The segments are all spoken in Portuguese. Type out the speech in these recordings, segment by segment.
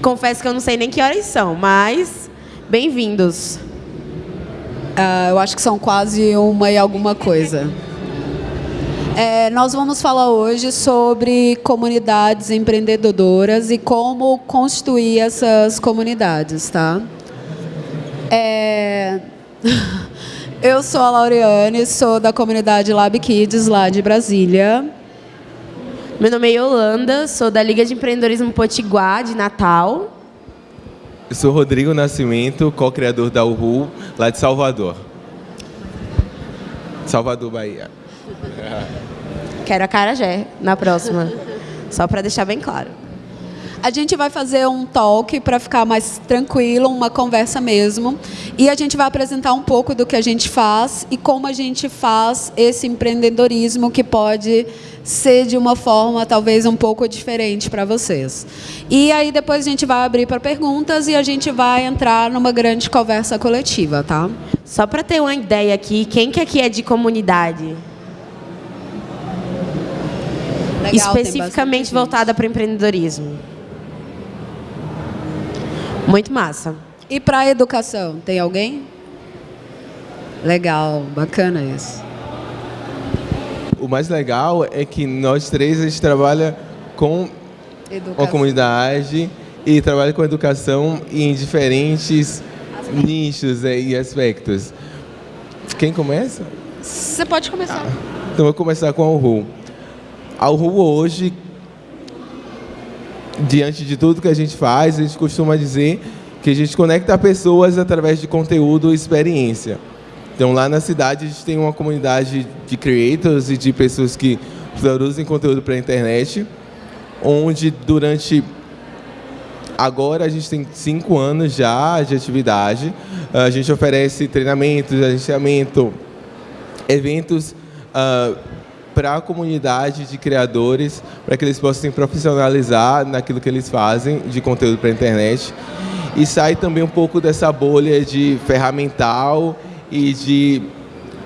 Confesso que eu não sei nem que horas são, mas bem-vindos. Uh, eu acho que são quase uma e alguma coisa. É, nós vamos falar hoje sobre comunidades empreendedoras e como construir essas comunidades, tá? É... Eu sou a Laureane, sou da comunidade Lab Kids, lá de Brasília. Meu nome é Yolanda, sou da Liga de Empreendedorismo Potiguar, de Natal. Eu sou Rodrigo Nascimento, co-criador da URU, lá de Salvador. Salvador, Bahia. Quero a Carajé na próxima, só para deixar bem claro. A gente vai fazer um talk para ficar mais tranquilo, uma conversa mesmo. E a gente vai apresentar um pouco do que a gente faz e como a gente faz esse empreendedorismo que pode ser de uma forma talvez um pouco diferente para vocês. E aí depois a gente vai abrir para perguntas e a gente vai entrar numa grande conversa coletiva, tá? Só para ter uma ideia aqui, quem que aqui é de comunidade? Legal, Especificamente voltada para empreendedorismo. Muito massa. E para a educação, tem alguém? Legal, bacana isso. O mais legal é que nós três a gente trabalha com educação. a comunidade e trabalha com educação em diferentes aspectos. nichos é, e aspectos. Quem começa? Você pode começar. Ah, então, eu vou começar com a URU. A URU hoje diante de tudo que a gente faz, a gente costuma dizer que a gente conecta pessoas através de conteúdo e experiência. Então, lá na cidade, a gente tem uma comunidade de creators e de pessoas que produzem conteúdo para a internet, onde durante agora a gente tem cinco anos já de atividade. A gente oferece treinamentos, agenciamento, eventos uh, para a comunidade de criadores, para que eles possam se profissionalizar naquilo que eles fazem de conteúdo para a internet. E sai também um pouco dessa bolha de ferramental e de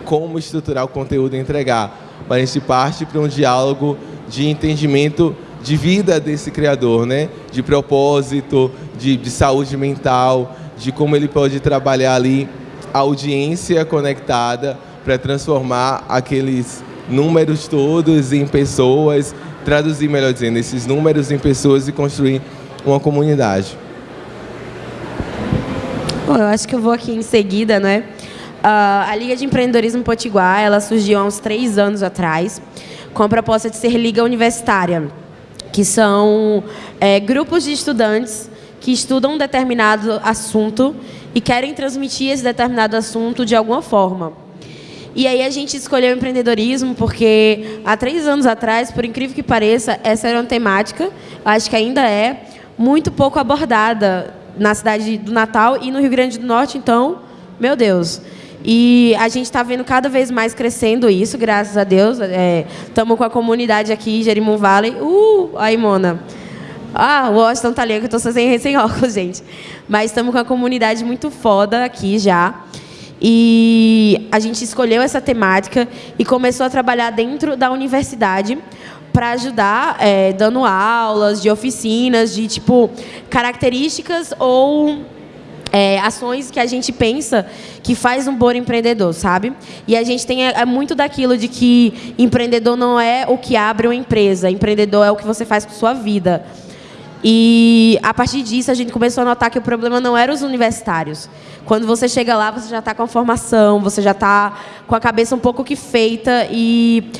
como estruturar o conteúdo e entregar. Mas a gente parte para um diálogo de entendimento de vida desse criador, né? de propósito, de, de saúde mental, de como ele pode trabalhar ali a audiência conectada para transformar aqueles números todos em pessoas, traduzir, melhor dizendo, esses números em pessoas e construir uma comunidade. Bom, eu acho que eu vou aqui em seguida, né? Uh, a Liga de Empreendedorismo Potiguar, ela surgiu há uns três anos atrás, com a proposta de ser liga universitária, que são é, grupos de estudantes que estudam um determinado assunto e querem transmitir esse determinado assunto de alguma forma. E aí a gente escolheu empreendedorismo porque há três anos atrás, por incrível que pareça, essa era uma temática, acho que ainda é, muito pouco abordada na cidade do Natal e no Rio Grande do Norte, então, meu Deus. E a gente está vendo cada vez mais crescendo isso, graças a Deus. Estamos é, com a comunidade aqui, Jerimum Valley. Uh, aí, Mona. Ah, o Washington tá ali, que eu estou sem, sem óculos, gente. Mas estamos com a comunidade muito foda aqui já. E a gente escolheu essa temática e começou a trabalhar dentro da universidade para ajudar, é, dando aulas de oficinas, de tipo características ou é, ações que a gente pensa que faz um bom empreendedor, sabe? E a gente tem é, é, muito daquilo de que empreendedor não é o que abre uma empresa, empreendedor é o que você faz com sua vida. E a partir disso a gente começou a notar que o problema não era os universitários. Quando você chega lá, você já está com a formação, você já está com a cabeça um pouco que feita e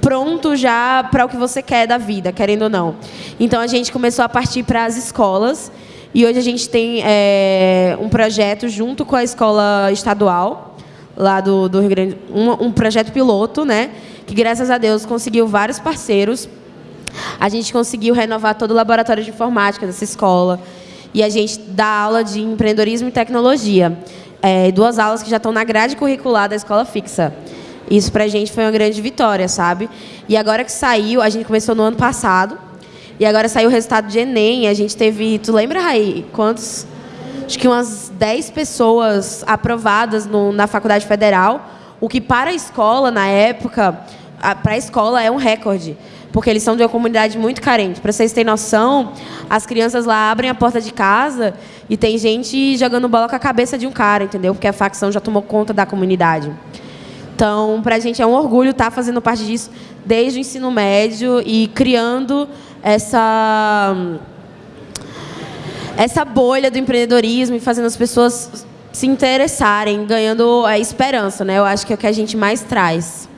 pronto já para o que você quer da vida, querendo ou não. Então a gente começou a partir para as escolas e hoje a gente tem é, um projeto junto com a escola estadual lá do, do Rio Grande, um, um projeto piloto, né? Que graças a Deus conseguiu vários parceiros a gente conseguiu renovar todo o laboratório de informática dessa escola. E a gente dá aula de empreendedorismo e tecnologia. É, duas aulas que já estão na grade curricular da escola fixa. Isso para a gente foi uma grande vitória, sabe? E agora que saiu, a gente começou no ano passado, e agora saiu o resultado de Enem, a gente teve, tu lembra, Raí, quantos? Acho que umas 10 pessoas aprovadas no, na Faculdade Federal, o que para a escola, na época, para a escola é um recorde porque eles são de uma comunidade muito carente. Para vocês terem noção, as crianças lá abrem a porta de casa e tem gente jogando bola com a cabeça de um cara, entendeu? Porque a facção já tomou conta da comunidade. Então, para a gente é um orgulho estar tá fazendo parte disso desde o ensino médio e criando essa essa bolha do empreendedorismo e fazendo as pessoas se interessarem, ganhando a esperança, né? Eu acho que é o que a gente mais traz.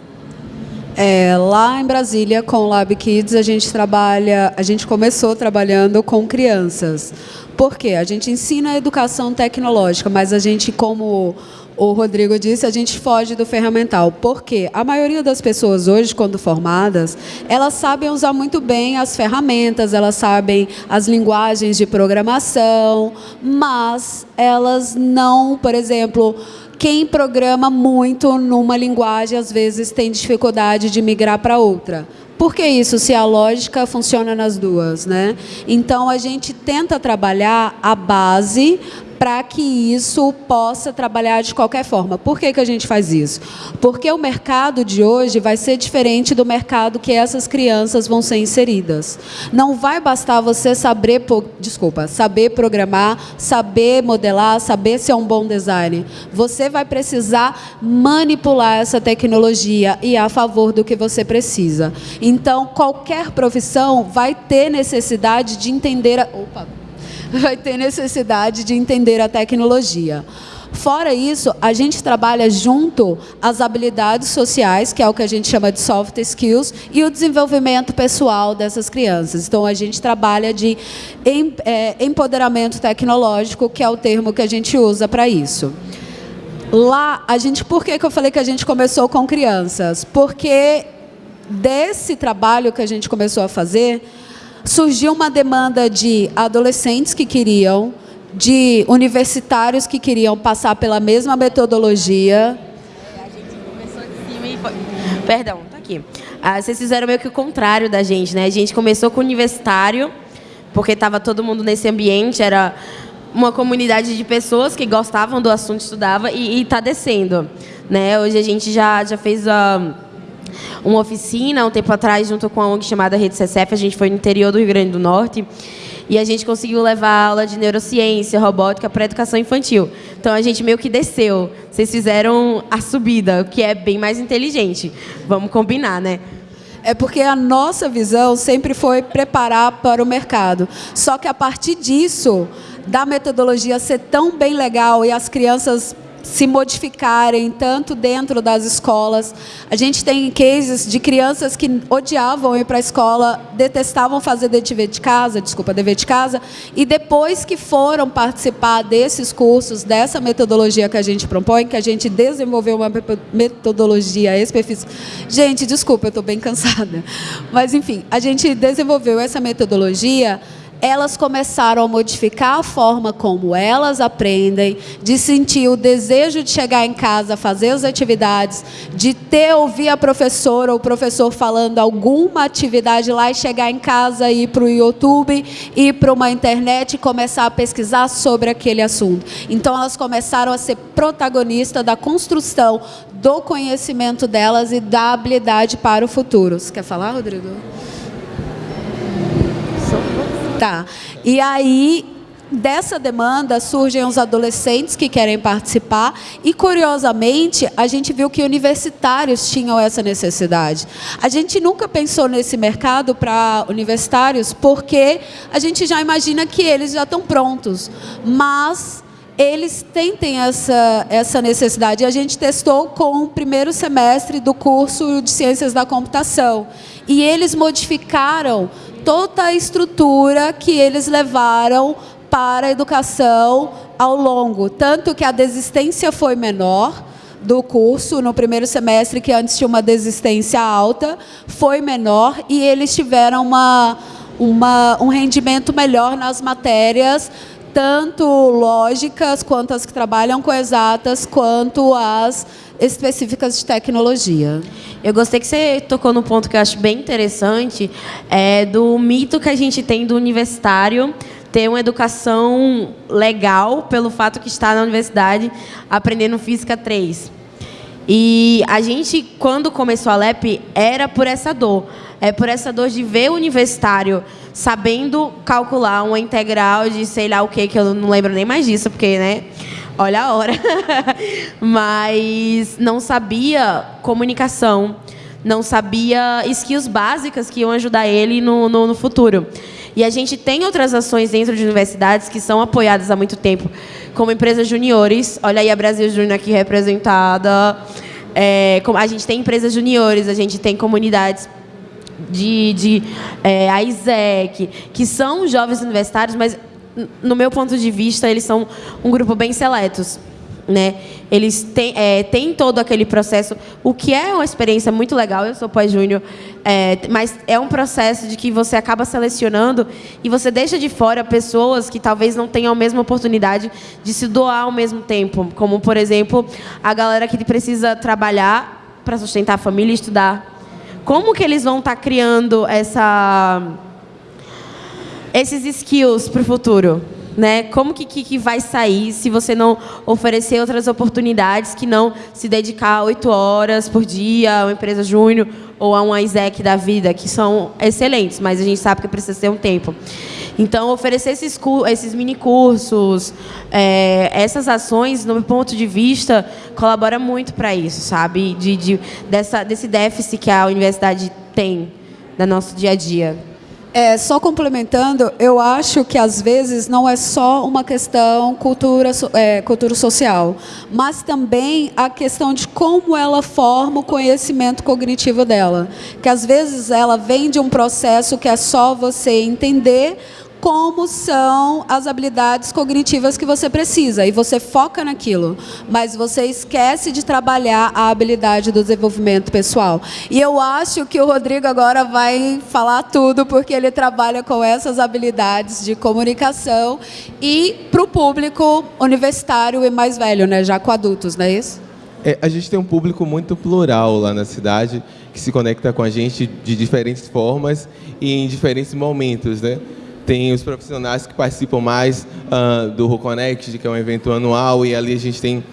É, lá em Brasília, com o Lab Kids, a gente trabalha, a gente começou trabalhando com crianças. Por quê? A gente ensina a educação tecnológica, mas a gente, como o Rodrigo disse, a gente foge do ferramental. Porque a maioria das pessoas hoje, quando formadas, elas sabem usar muito bem as ferramentas, elas sabem as linguagens de programação, mas elas não, por exemplo, quem programa muito numa linguagem, às vezes tem dificuldade de migrar para outra. Por que isso, se a lógica funciona nas duas? Né? Então, a gente tenta trabalhar a base para que isso possa trabalhar de qualquer forma. Por que, que a gente faz isso? Porque o mercado de hoje vai ser diferente do mercado que essas crianças vão ser inseridas. Não vai bastar você saber, desculpa, saber programar, saber modelar, saber ser um bom designer. Você vai precisar manipular essa tecnologia e a favor do que você precisa. Então, qualquer profissão vai ter necessidade de entender... A... Opa, vai ter necessidade de entender a tecnologia. Fora isso, a gente trabalha junto as habilidades sociais, que é o que a gente chama de soft skills, e o desenvolvimento pessoal dessas crianças. Então, a gente trabalha de é, empoderamento tecnológico, que é o termo que a gente usa para isso. Lá, a gente, por que, que eu falei que a gente começou com crianças? Porque desse trabalho que a gente começou a fazer, surgiu uma demanda de adolescentes que queriam, de universitários que queriam passar pela mesma metodologia. A gente começou de cima e. Perdão, tá aqui. Ah, vocês fizeram meio que o contrário da gente, né? A gente começou com universitário, porque estava todo mundo nesse ambiente, era uma comunidade de pessoas que gostavam do assunto, estudava e está descendo. Né? Hoje a gente já, já fez a... Uma oficina um tempo atrás, junto com a ONG chamada Rede CCF. A gente foi no interior do Rio Grande do Norte. E a gente conseguiu levar aula de neurociência, robótica para educação infantil. Então a gente meio que desceu. Vocês fizeram a subida, o que é bem mais inteligente. Vamos combinar, né? É porque a nossa visão sempre foi preparar para o mercado. Só que a partir disso, da metodologia ser tão bem legal e as crianças se modificarem, tanto dentro das escolas. A gente tem cases de crianças que odiavam ir para a escola, detestavam fazer dever de casa, desculpa, dever de casa, e depois que foram participar desses cursos, dessa metodologia que a gente propõe, que a gente desenvolveu uma metodologia específica. Gente, desculpa, eu estou bem cansada. Mas, enfim, a gente desenvolveu essa metodologia elas começaram a modificar a forma como elas aprendem, de sentir o desejo de chegar em casa, fazer as atividades, de ter ouvir a professora ou o professor falando alguma atividade lá e chegar em casa e ir para o YouTube, ir para uma internet e começar a pesquisar sobre aquele assunto. Então elas começaram a ser protagonistas da construção do conhecimento delas e da habilidade para o futuro. Você quer falar, Rodrigo? Tá. E aí, dessa demanda surgem os adolescentes que querem participar e, curiosamente, a gente viu que universitários tinham essa necessidade. A gente nunca pensou nesse mercado para universitários porque a gente já imagina que eles já estão prontos, mas eles tentem essa, essa necessidade. A gente testou com o primeiro semestre do curso de Ciências da Computação. E eles modificaram toda a estrutura que eles levaram para a educação ao longo. Tanto que a desistência foi menor do curso no primeiro semestre, que antes tinha uma desistência alta, foi menor e eles tiveram uma, uma, um rendimento melhor nas matérias, tanto lógicas, quanto as que trabalham com exatas, quanto as específicas de tecnologia. Eu gostei que você tocou no ponto que eu acho bem interessante, é do mito que a gente tem do universitário ter uma educação legal pelo fato que está na universidade aprendendo física 3. E a gente, quando começou a LEP, era por essa dor. É por essa dor de ver o universitário sabendo calcular uma integral de sei lá o que, que eu não lembro nem mais disso, porque, né? Olha a hora. Mas não sabia comunicação, não sabia skills básicas que iam ajudar ele no, no, no futuro. E a gente tem outras ações dentro de universidades que são apoiadas há muito tempo, como empresas juniores. Olha aí a Brasil Júnior aqui representada. É, a gente tem empresas juniores, a gente tem comunidades de, de é, a ISEC, que são jovens universitários, mas no meu ponto de vista, eles são um grupo bem seletos né? Eles têm, é, têm todo aquele processo, o que é uma experiência muito legal. Eu sou pós-júnior, é, mas é um processo de que você acaba selecionando e você deixa de fora pessoas que talvez não tenham a mesma oportunidade de se doar ao mesmo tempo, como por exemplo a galera que precisa trabalhar para sustentar a família e estudar. Como que eles vão estar tá criando essa esses skills para o futuro? né? Como que, que, que, vai sair se você não oferecer outras oportunidades que não se dedicar oito horas por dia a uma empresa júnior ou a um ISEC da vida, que são excelentes, mas a gente sabe que precisa ter um tempo. Então, oferecer esses, esses mini cursos, é, essas ações, no meu ponto de vista, colabora muito para isso, sabe? De, de, dessa, desse déficit que a universidade tem no nosso dia a dia. É, só complementando, eu acho que às vezes não é só uma questão cultura, é, cultura social, mas também a questão de como ela forma o conhecimento cognitivo dela. Que às vezes ela vem de um processo que é só você entender como são as habilidades cognitivas que você precisa e você foca naquilo, mas você esquece de trabalhar a habilidade do desenvolvimento pessoal. E eu acho que o Rodrigo agora vai falar tudo porque ele trabalha com essas habilidades de comunicação e para o público universitário e mais velho, né, já com adultos, não é isso? É, a gente tem um público muito plural lá na cidade que se conecta com a gente de diferentes formas e em diferentes momentos, né? Tem os profissionais que participam mais uh, do RuConnect, que é um evento anual, e ali a gente tem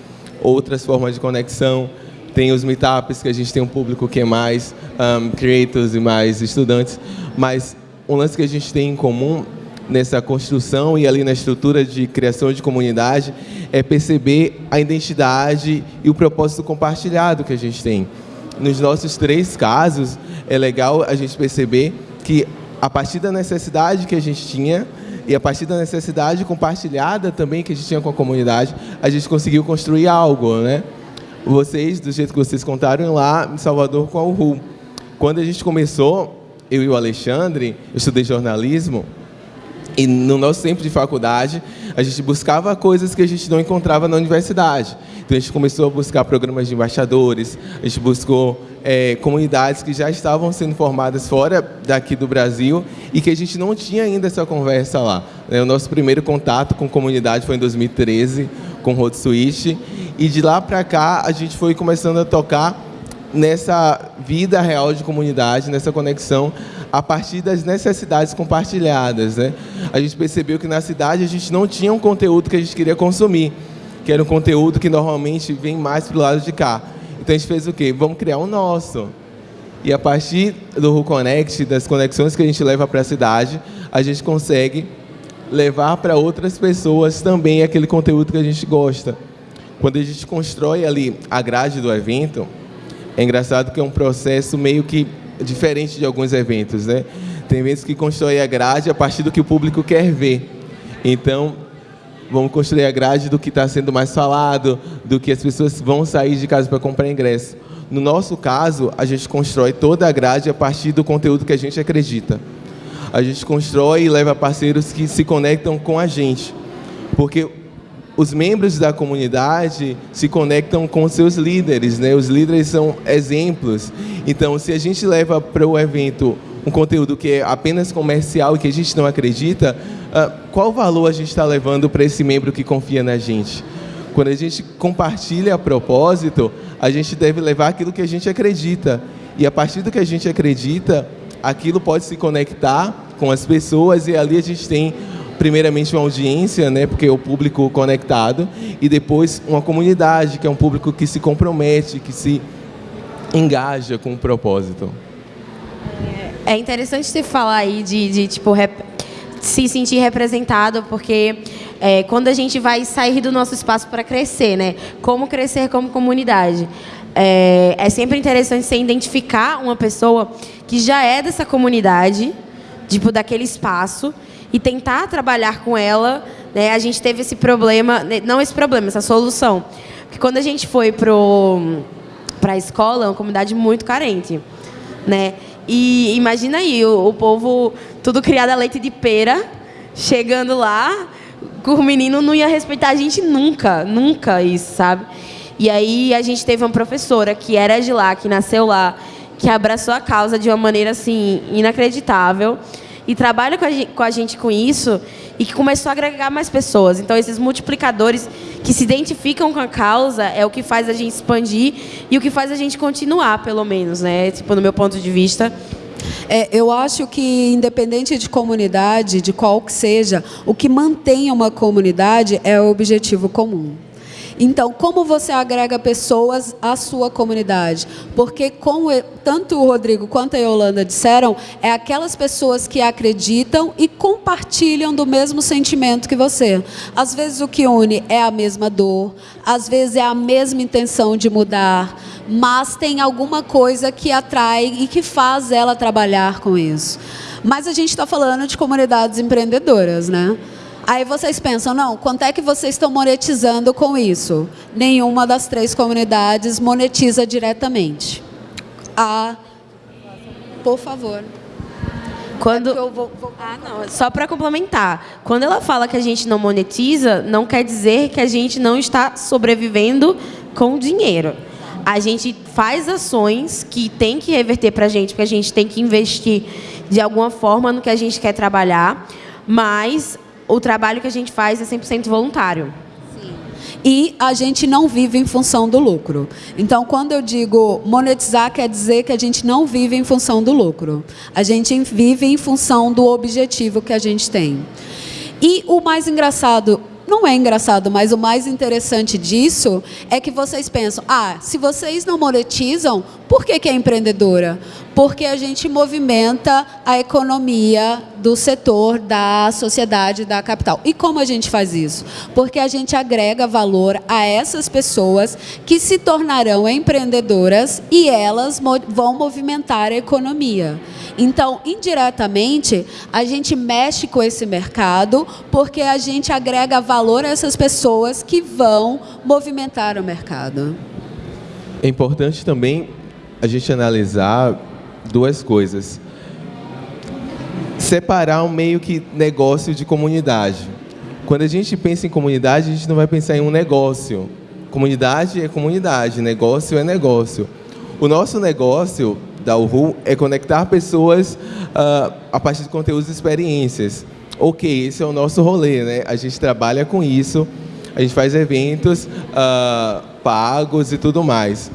outras formas de conexão. Tem os meetups, que a gente tem um público que é mais um, creators e mais estudantes. Mas um lance que a gente tem em comum nessa construção e ali na estrutura de criação de comunidade é perceber a identidade e o propósito compartilhado que a gente tem. Nos nossos três casos, é legal a gente perceber que a partir da necessidade que a gente tinha e a partir da necessidade compartilhada também que a gente tinha com a comunidade, a gente conseguiu construir algo, né? Vocês, do jeito que vocês contaram lá em Salvador com a URU. Quando a gente começou, eu e o Alexandre, eu estudei jornalismo, e no nosso tempo de faculdade, a gente buscava coisas que a gente não encontrava na universidade. Então a gente começou a buscar programas de embaixadores, a gente buscou é, comunidades que já estavam sendo formadas fora daqui do Brasil e que a gente não tinha ainda essa conversa lá. É, o nosso primeiro contato com comunidade foi em 2013, com Road Switch, e de lá para cá a gente foi começando a tocar nessa vida real de comunidade, nessa conexão a partir das necessidades compartilhadas. Né? A gente percebeu que na cidade a gente não tinha um conteúdo que a gente queria consumir, que era um conteúdo que normalmente vem mais para o lado de cá. Então a gente fez o quê? Vamos criar um nosso. E a partir do RuConnect, das conexões que a gente leva para a cidade, a gente consegue levar para outras pessoas também aquele conteúdo que a gente gosta. Quando a gente constrói ali a grade do evento, é engraçado que é um processo meio que diferente de alguns eventos, né? Tem eventos que constroem a grade a partir do que o público quer ver. Então, vamos construir a grade do que está sendo mais falado, do que as pessoas vão sair de casa para comprar ingresso. No nosso caso, a gente constrói toda a grade a partir do conteúdo que a gente acredita. A gente constrói e leva parceiros que se conectam com a gente. Porque os membros da comunidade se conectam com seus líderes, né? Os líderes são exemplos. Então, se a gente leva para o evento um conteúdo que é apenas comercial e que a gente não acredita, uh, qual valor a gente está levando para esse membro que confia na gente? Quando a gente compartilha a propósito, a gente deve levar aquilo que a gente acredita. E a partir do que a gente acredita, aquilo pode se conectar com as pessoas e ali a gente tem primeiramente uma audiência, né, porque é o público conectado, e depois uma comunidade, que é um público que se compromete, que se engaja com o propósito. É interessante você falar aí de, de tipo, se sentir representado, porque é, quando a gente vai sair do nosso espaço para crescer, né? Como crescer como comunidade. É, é sempre interessante você identificar uma pessoa que já é dessa comunidade, tipo, daquele espaço, e tentar trabalhar com ela. Né? A gente teve esse problema, né? não esse problema, essa solução. Porque quando a gente foi para a escola, é uma comunidade muito carente. Né? E imagina aí, o, o povo tudo criado a leite de pera, chegando lá, o menino não ia respeitar a gente nunca, nunca isso, sabe? E aí a gente teve uma professora que era de lá, que nasceu lá, que abraçou a causa de uma maneira assim inacreditável e trabalha com a, gente, com a gente com isso e que começou a agregar mais pessoas. Então, esses multiplicadores que se identificam com a causa é o que faz a gente expandir e o que faz a gente continuar, pelo menos, né? Tipo, no meu ponto de vista. É, eu acho que, independente de comunidade, de qual que seja, o que mantém uma comunidade é o objetivo comum. Então, como você agrega pessoas à sua comunidade? Porque, como tanto o Rodrigo quanto a Yolanda disseram, é aquelas pessoas que acreditam e compartilham do mesmo sentimento que você. Às vezes, o que une é a mesma dor, às vezes, é a mesma intenção de mudar, mas tem alguma coisa que atrai e que faz ela trabalhar com isso. Mas a gente está falando de comunidades empreendedoras, né? Aí vocês pensam, não, quanto é que vocês estão monetizando com isso? Nenhuma das três comunidades monetiza diretamente. Ah, por favor. Quando... É vou, vou... Ah, não, só para complementar. Quando ela fala que a gente não monetiza, não quer dizer que a gente não está sobrevivendo com dinheiro. A gente faz ações que tem que reverter para a gente, porque a gente tem que investir de alguma forma no que a gente quer trabalhar, mas o trabalho que a gente faz é 100% voluntário. Sim. E a gente não vive em função do lucro. Então, quando eu digo monetizar, quer dizer que a gente não vive em função do lucro. A gente vive em função do objetivo que a gente tem. E o mais engraçado não é engraçado, mas o mais interessante disso é que vocês pensam, ah, se vocês não monetizam, por que, que é empreendedora? Porque a gente movimenta a economia do setor, da sociedade, da capital. E como a gente faz isso? Porque a gente agrega valor a essas pessoas que se tornarão empreendedoras e elas vão movimentar a economia. Então, indiretamente, a gente mexe com esse mercado porque a gente agrega valor a essas pessoas que vão movimentar o mercado. É importante também a gente analisar duas coisas. Separar um meio que negócio de comunidade. Quando a gente pensa em comunidade, a gente não vai pensar em um negócio. Comunidade é comunidade, negócio é negócio. O nosso negócio da URU é conectar pessoas uh, a partir de conteúdos e experiências. Ok, esse é o nosso rolê, né? A gente trabalha com isso, a gente faz eventos uh, pagos e tudo mais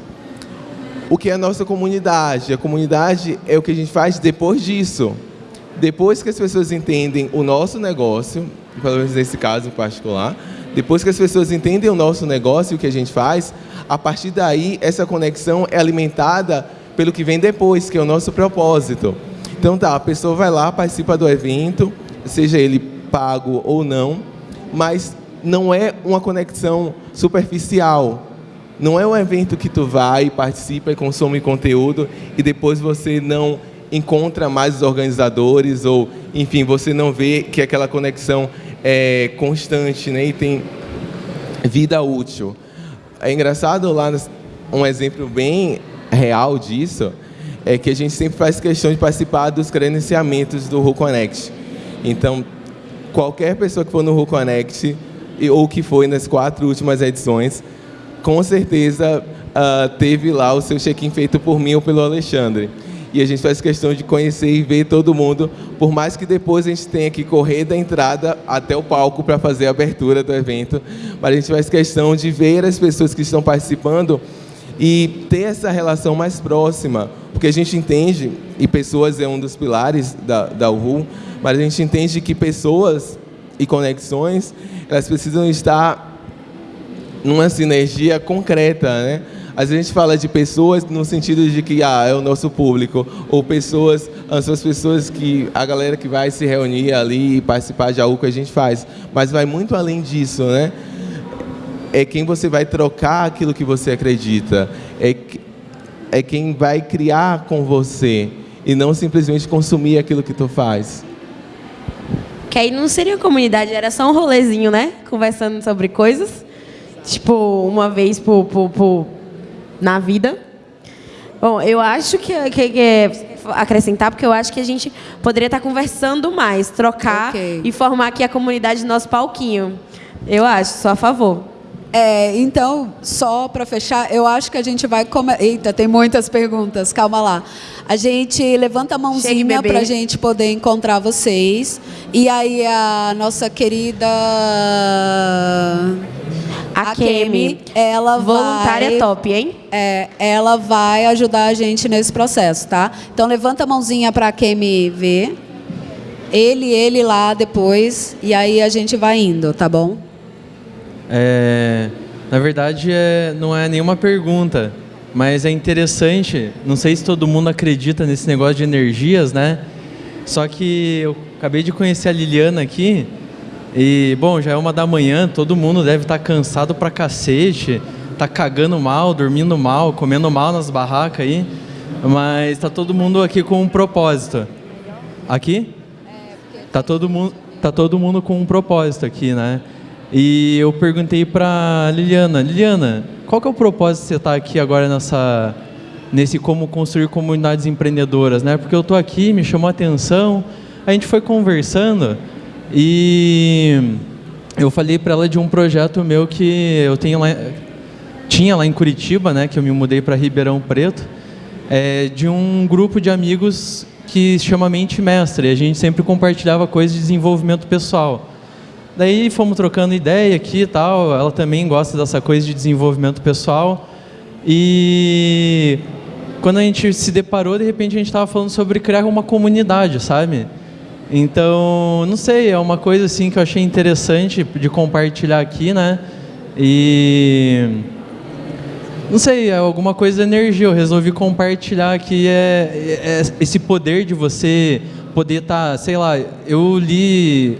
o que é a nossa comunidade. A comunidade é o que a gente faz depois disso. Depois que as pessoas entendem o nosso negócio, pelo menos nesse caso em particular, depois que as pessoas entendem o nosso negócio e o que a gente faz, a partir daí essa conexão é alimentada pelo que vem depois, que é o nosso propósito. Então tá, a pessoa vai lá, participa do evento, seja ele pago ou não, mas não é uma conexão superficial, não é um evento que tu vai, participa e consome conteúdo e depois você não encontra mais os organizadores ou, enfim, você não vê que aquela conexão é constante né, e tem vida útil. É engraçado lá, um exemplo bem real disso, é que a gente sempre faz questão de participar dos credenciamentos do RuConnect. Então, qualquer pessoa que for no RuConnect, ou que foi nas quatro últimas edições, com certeza uh, teve lá o seu check-in feito por mim ou pelo Alexandre. E a gente faz questão de conhecer e ver todo mundo, por mais que depois a gente tenha que correr da entrada até o palco para fazer a abertura do evento, mas a gente faz questão de ver as pessoas que estão participando e ter essa relação mais próxima, porque a gente entende, e pessoas é um dos pilares da, da URU, mas a gente entende que pessoas e conexões, elas precisam estar numa sinergia concreta, né? A gente fala de pessoas no sentido de que ah, é o nosso público, ou pessoas, são as pessoas que a galera que vai se reunir ali e participar de algo que a gente faz, mas vai muito além disso, né? É quem você vai trocar aquilo que você acredita, é, é quem vai criar com você e não simplesmente consumir aquilo que tu faz. Que aí não seria comunidade, era só um rolezinho, né? Conversando sobre coisas. Tipo, uma vez por, por, por na vida. Bom, eu acho que, que, que acrescentar, porque eu acho que a gente poderia estar conversando mais, trocar okay. e formar aqui a comunidade do nosso palquinho. Eu acho, sou a favor. É, então, só para fechar, eu acho que a gente vai... Come... Eita, tem muitas perguntas, calma lá. A gente levanta a mãozinha para a gente poder encontrar vocês. E aí a nossa querida a, Kemi, ela voluntária vai, top, hein? É, ela vai ajudar a gente nesse processo, tá? Então levanta a mãozinha para a Kemi ver. Ele, ele lá depois e aí a gente vai indo, tá bom? É, na verdade, é, não é nenhuma pergunta, mas é interessante. Não sei se todo mundo acredita nesse negócio de energias, né? Só que eu acabei de conhecer a Liliana aqui e, bom, já é uma da manhã, todo mundo deve estar tá cansado pra cacete, tá cagando mal, dormindo mal, comendo mal nas barracas aí, mas tá todo mundo aqui com um propósito. Aqui? Tá todo mundo, tá todo mundo com um propósito aqui, né? E eu perguntei pra Liliana, Liliana, qual que é o propósito de você estar tá aqui agora nessa nesse como construir comunidades empreendedoras, né? Porque eu tô aqui, me chamou a atenção, a gente foi conversando, e eu falei para ela de um projeto meu que eu tenho lá, tinha lá em Curitiba, né, que eu me mudei para Ribeirão Preto, é, de um grupo de amigos que se chama Mente Mestre. A gente sempre compartilhava coisas de desenvolvimento pessoal. Daí fomos trocando ideia aqui e tal. Ela também gosta dessa coisa de desenvolvimento pessoal. E quando a gente se deparou, de repente a gente estava falando sobre criar uma comunidade, sabe? Então, não sei, é uma coisa assim que eu achei interessante de compartilhar aqui, né? E não sei, é alguma coisa de energia. Eu resolvi compartilhar aqui é, é, é esse poder de você poder estar, tá, sei lá, eu li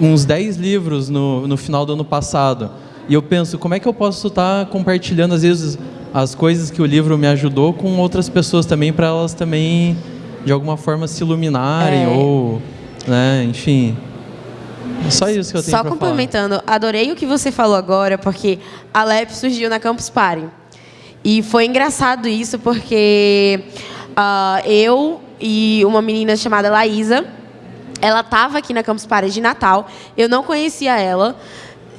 uns 10 livros no, no final do ano passado. E eu penso, como é que eu posso estar tá compartilhando, às vezes, as coisas que o livro me ajudou com outras pessoas também, para elas também de alguma forma se iluminarem é. ou, né, enfim. É só isso que eu tenho Só complementando, falar. adorei o que você falou agora, porque a LEP surgiu na Campus Party. E foi engraçado isso, porque uh, eu e uma menina chamada Laísa, ela estava aqui na Campus Party de Natal, eu não conhecia ela,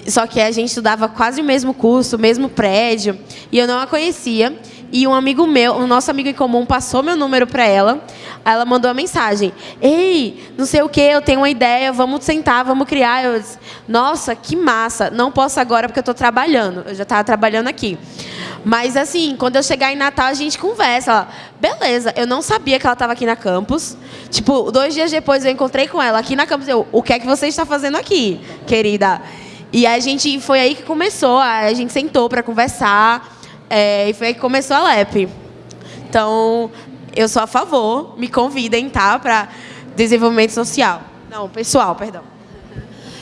só que a gente estudava quase o mesmo curso, o mesmo prédio, e eu não a conhecia. E um amigo meu, um nosso amigo em comum, passou meu número para ela. Ela mandou uma mensagem: Ei, não sei o que, eu tenho uma ideia, vamos sentar, vamos criar. Eu disse: Nossa, que massa! Não posso agora porque eu estou trabalhando. Eu já estava trabalhando aqui. Mas assim, quando eu chegar em Natal, a gente conversa. Ela, beleza, eu não sabia que ela estava aqui na campus. Tipo, dois dias depois eu encontrei com ela aqui na campus. Eu, o que é que você está fazendo aqui, querida? E a gente foi aí que começou. A gente sentou para conversar. É, e foi aí que começou a LEP. Então, eu sou a favor, me convidem, tá? Para desenvolvimento social. Não, pessoal, perdão.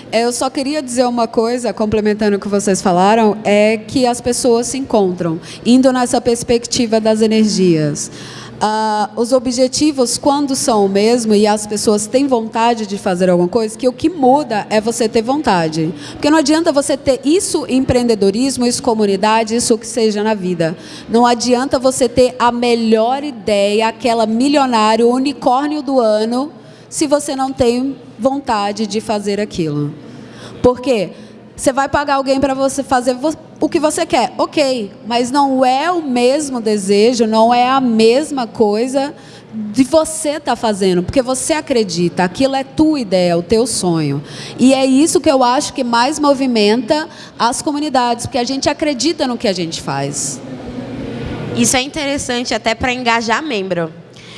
Eu só queria dizer uma coisa, complementando o que vocês falaram, é que as pessoas se encontram, indo nessa perspectiva das energias. Uh, os objetivos, quando são o mesmo e as pessoas têm vontade de fazer alguma coisa, que o que muda é você ter vontade. Porque não adianta você ter isso empreendedorismo, isso comunidade, isso o que seja na vida. Não adianta você ter a melhor ideia, aquela milionário, unicórnio do ano, se você não tem vontade de fazer aquilo. Por quê? Você vai pagar alguém para você fazer o que você quer, ok, mas não é o mesmo desejo, não é a mesma coisa de você estar tá fazendo, porque você acredita, aquilo é tua ideia, o teu sonho. E é isso que eu acho que mais movimenta as comunidades, porque a gente acredita no que a gente faz. Isso é interessante até para engajar membro.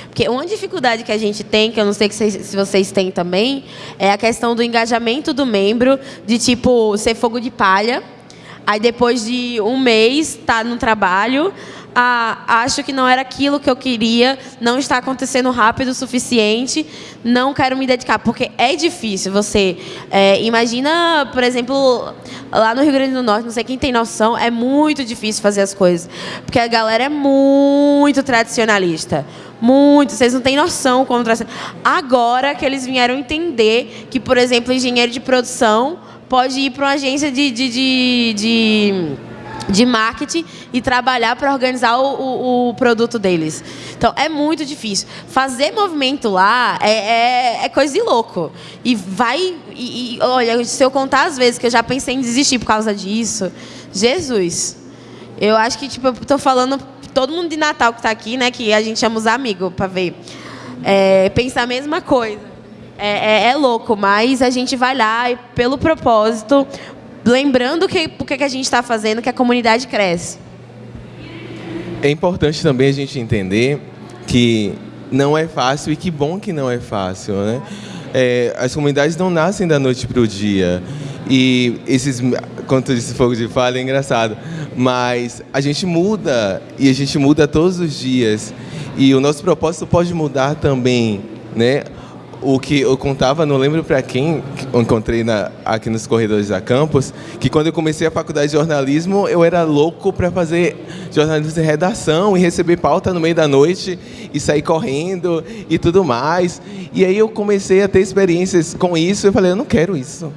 Porque uma dificuldade que a gente tem, que eu não sei se vocês têm também, é a questão do engajamento do membro, de tipo, ser fogo de palha. Aí depois de um mês, tá no trabalho, ah, acho que não era aquilo que eu queria, não está acontecendo rápido o suficiente, não quero me dedicar, porque é difícil. Você é, imagina, por exemplo, lá no Rio Grande do Norte, não sei quem tem noção, é muito difícil fazer as coisas, porque a galera é muito tradicionalista. Muito, vocês não têm noção como Agora que eles vieram entender que, por exemplo, engenheiro de produção pode ir para uma agência de, de, de, de de marketing e trabalhar para organizar o, o, o, produto deles. Então, é muito difícil. Fazer movimento lá é, é, é coisa de louco. E vai... E, e, olha, se eu contar as vezes que eu já pensei em desistir por causa disso, Jesus. Eu acho que, tipo, eu estou falando todo mundo de Natal que está aqui, né, que a gente chama os amigos para ver, é, pensa a mesma coisa. É, é, é, louco, mas a gente vai lá e, pelo propósito, lembrando que por que a gente está fazendo, que a comunidade cresce. É importante também a gente entender que não é fácil e que bom que não é fácil, né? É, as comunidades não nascem da noite para o dia. E esses, quando tu disse fogo de falha, é engraçado. Mas a gente muda, e a gente muda todos os dias. E o nosso propósito pode mudar também, né? O que eu contava, não lembro para quem eu encontrei na, aqui nos corredores da campus, que quando eu comecei a faculdade de jornalismo, eu era louco para fazer jornalismo de redação e receber pauta no meio da noite e sair correndo e tudo mais. E aí eu comecei a ter experiências com isso, eu falei, eu não quero isso.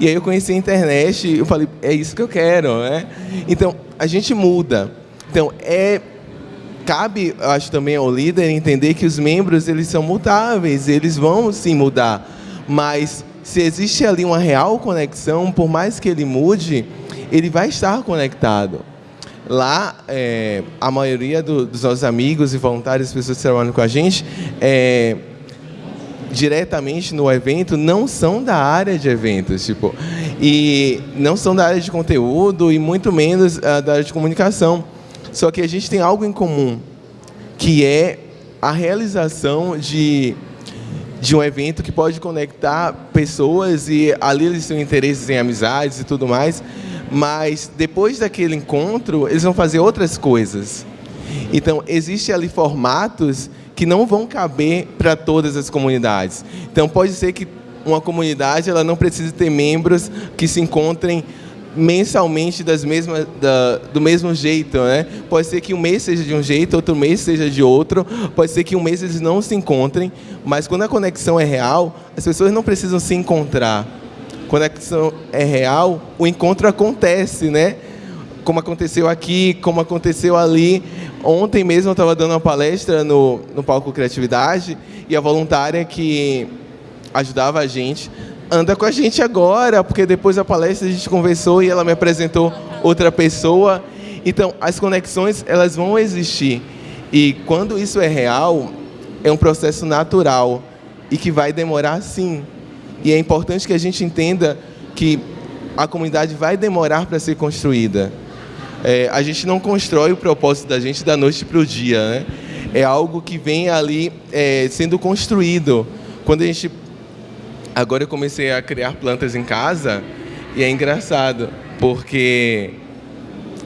E aí eu conheci a internet, eu falei, é isso que eu quero, né? Então, a gente muda. Então, é cabe, acho também ao líder entender que os membros eles são mutáveis, eles vão sim mudar, mas se existe ali uma real conexão, por mais que ele mude, ele vai estar conectado. Lá, é, a maioria do, dos nossos amigos e voluntários, pessoas que trabalham com a gente, é, diretamente no evento, não são da área de eventos, tipo, e não são da área de conteúdo e muito menos uh, da área de comunicação. Só que a gente tem algo em comum, que é a realização de, de um evento que pode conectar pessoas e ali eles têm interesses em amizades e tudo mais, mas depois daquele encontro, eles vão fazer outras coisas. Então, existem ali formatos que não vão caber para todas as comunidades. Então, pode ser que uma comunidade ela não precise ter membros que se encontrem mensalmente das mesmas, da, do mesmo jeito, né? Pode ser que um mês seja de um jeito, outro mês seja de outro, pode ser que um mês eles não se encontrem, mas quando a conexão é real, as pessoas não precisam se encontrar. Quando a conexão é real, o encontro acontece, né? Como aconteceu aqui, como aconteceu ali. Ontem mesmo eu estava dando uma palestra no, no Palco Criatividade e a voluntária que ajudava a gente anda com a gente agora, porque depois da palestra a gente conversou e ela me apresentou outra pessoa. Então, as conexões, elas vão existir. E quando isso é real, é um processo natural e que vai demorar sim. E é importante que a gente entenda que a comunidade vai demorar para ser construída. É, a gente não constrói o propósito da gente da noite para o dia, né? É algo que vem ali é, sendo construído. Quando a gente Agora eu comecei a criar plantas em casa e é engraçado, porque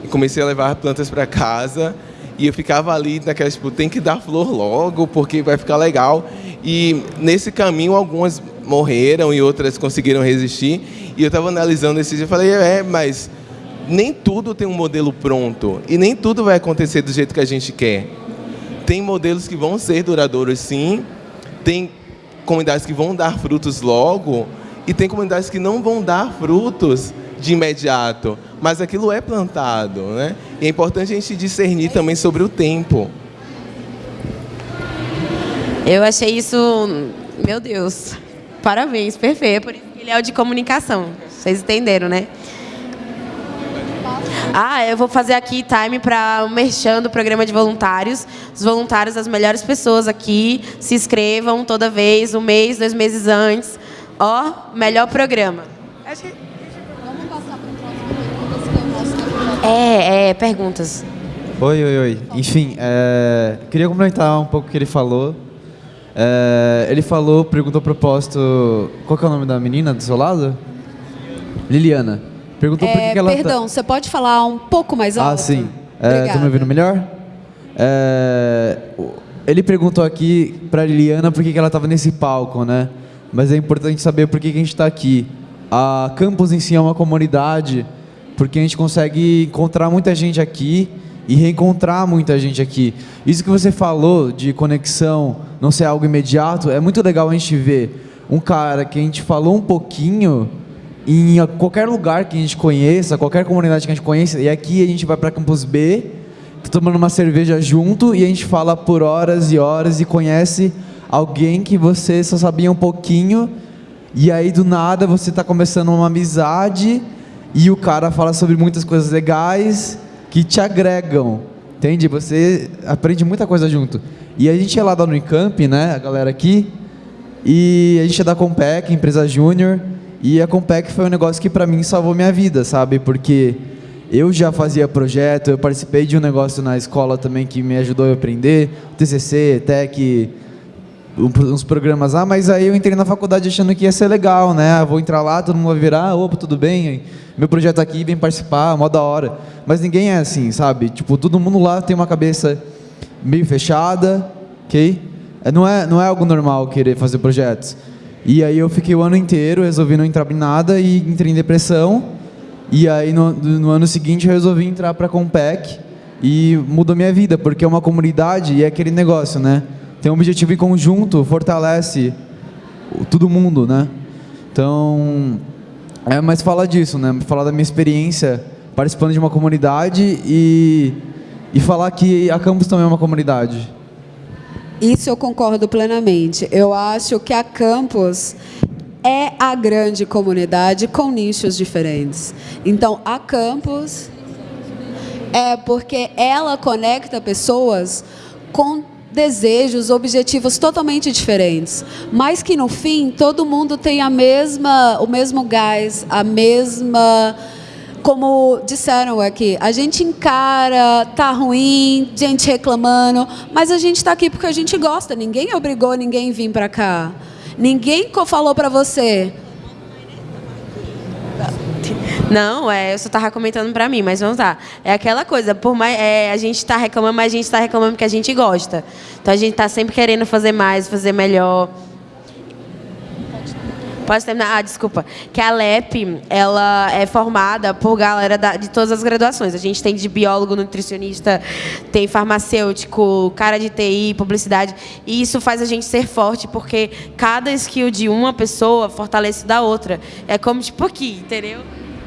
comecei a levar plantas para casa e eu ficava ali naquela, tipo, tem que dar flor logo, porque vai ficar legal. E nesse caminho algumas morreram e outras conseguiram resistir. E eu estava analisando esse dia e falei, é, mas nem tudo tem um modelo pronto e nem tudo vai acontecer do jeito que a gente quer. Tem modelos que vão ser duradouros sim, tem comunidades que vão dar frutos logo e tem comunidades que não vão dar frutos de imediato, mas aquilo é plantado, né? E é importante a gente discernir também sobre o tempo. Eu achei isso, meu Deus, parabéns, perfeito. Por isso que ele é o de comunicação. Vocês entenderam, né? Ah, eu vou fazer aqui time para o merchan do programa de voluntários. Os voluntários, as melhores pessoas aqui, se inscrevam toda vez, um mês, dois meses antes. Ó, melhor programa. Vamos passar para o próximo. É, é, perguntas. Oi, oi, oi. Enfim, é, queria complementar um pouco o que ele falou. É, ele falou, perguntou a propósito. Qual que é o nome da menina do seu lado? Liliana. Perguntou por que, É, ela. tá- perdão, você pode falar um pouco mais alto? Ah, sim. É. Estão me ouvindo melhor? É, ele perguntou aqui pra Liliana por que, que ela estava nesse palco, né? Mas é importante saber por que, que a gente está aqui. A Campus em si é uma comunidade, porque a gente consegue encontrar muita gente aqui e reencontrar muita gente aqui. Isso que você falou de conexão não ser algo imediato, é muito legal a gente ver um cara que a gente falou um pouquinho em qualquer lugar que a gente conheça, qualquer comunidade que a gente conheça, e aqui a gente vai para Campus B, tá tomando uma cerveja junto e a gente fala por horas e horas e conhece alguém que você só sabia um pouquinho e aí do nada você está começando uma amizade e o cara fala sobre muitas coisas legais que te agregam, entende? Você aprende muita coisa junto. E a gente é lá da Unicamp, né, a galera aqui, e a gente é da Compec, empresa júnior, e a Compec foi um negócio que para mim salvou minha vida, sabe? Porque eu já fazia projeto, eu participei de um negócio na escola também que me ajudou a aprender, TCC, TEC, uns programas lá, mas aí eu entrei na faculdade achando que ia ser legal, né? Ah, Vou entrar lá, todo mundo vai virar, opa, tudo bem, meu projeto aqui, vem participar, mó da hora. Mas ninguém é assim, sabe? Tipo, todo mundo lá tem uma cabeça meio fechada, ok? É, Não é, não é algo normal querer fazer projetos. E aí eu fiquei o ano inteiro, resolvi não entrar em nada e entrei em depressão. E aí no, no ano seguinte eu resolvi entrar para a Compec e mudou minha vida, porque é uma comunidade e é aquele negócio, né? Tem um objetivo em conjunto, fortalece todo mundo, né? Então, é, mas falar disso, né? Falar da minha experiência participando de uma comunidade e, e falar que a Campus também é uma comunidade. Isso eu concordo plenamente. Eu acho que a Campus é a grande comunidade com nichos diferentes. Então, a Campus é porque ela conecta pessoas com desejos, objetivos totalmente diferentes, mas que no fim todo mundo tem a mesma, o mesmo gás, a mesma como disseram aqui, a gente encara, tá ruim, gente reclamando, mas a gente está aqui porque a gente gosta. Ninguém obrigou ninguém a vir para cá. Ninguém falou para você. Não, é, eu só tava comentando pra mim, mas vamos lá. É aquela coisa, por mais é, a gente tá reclamando, mas a gente tá reclamando porque a gente gosta. Então a gente tá sempre querendo fazer mais, fazer melhor. Pode terminar? Ah, desculpa. Que a LEP, ela é formada por galera da- de todas as graduações. A gente tem de biólogo, nutricionista, tem farmacêutico, cara de TI, publicidade. E isso faz a gente ser forte, porque cada skill de uma pessoa fortalece da outra. É como, tipo, aqui, entendeu?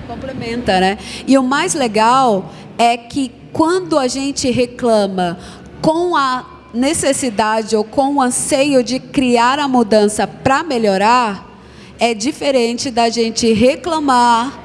Complementa, né? E o mais legal é que quando a gente reclama com a necessidade ou com o anseio de criar a mudança para melhorar, é diferente da gente reclamar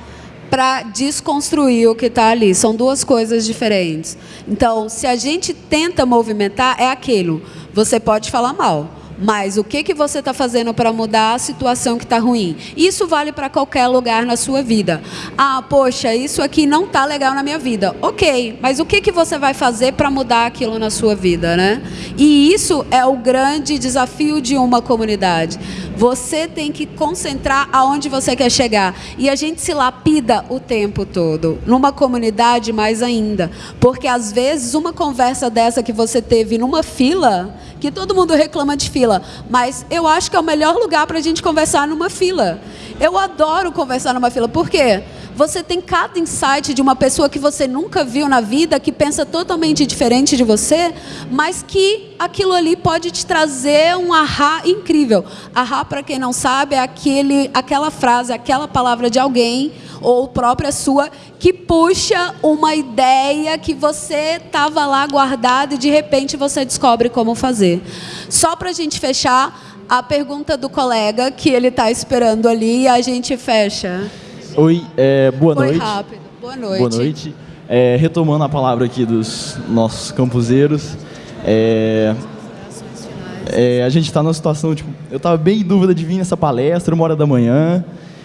para desconstruir o que está ali. São duas coisas diferentes. Então, se a gente tenta movimentar, é aquilo. Você pode falar mal. Mas o que, que você está fazendo para mudar a situação que está ruim? Isso vale para qualquer lugar na sua vida. Ah, poxa, isso aqui não está legal na minha vida. Ok, mas o que, que você vai fazer para mudar aquilo na sua vida, né? E isso é o grande desafio de uma comunidade. Você tem que concentrar aonde você quer chegar. E a gente se lapida o tempo todo. Numa comunidade, mais ainda. Porque às vezes uma conversa dessa que você teve numa fila, que todo mundo reclama de fila, mas eu acho que é o melhor lugar para a gente conversar numa fila. Eu adoro conversar numa fila. Por quê? Você tem cada insight de uma pessoa que você nunca viu na vida, que pensa totalmente diferente de você, mas que aquilo ali pode te trazer um ahá incrível. Ahá, para quem não sabe, é aquele, aquela frase, aquela palavra de alguém, ou própria sua, que puxa uma ideia que você estava lá guardada e de repente você descobre como fazer. Só para a gente fechar, a pergunta do colega, que ele está esperando ali, e a gente fecha. Oi, é, boa Foi noite. rápido. Boa noite. Boa noite. É, retomando a palavra aqui dos nossos campuseiros, é, é, a gente está numa situação, tipo, eu estava bem em dúvida de vir nessa palestra, uma hora da manhã,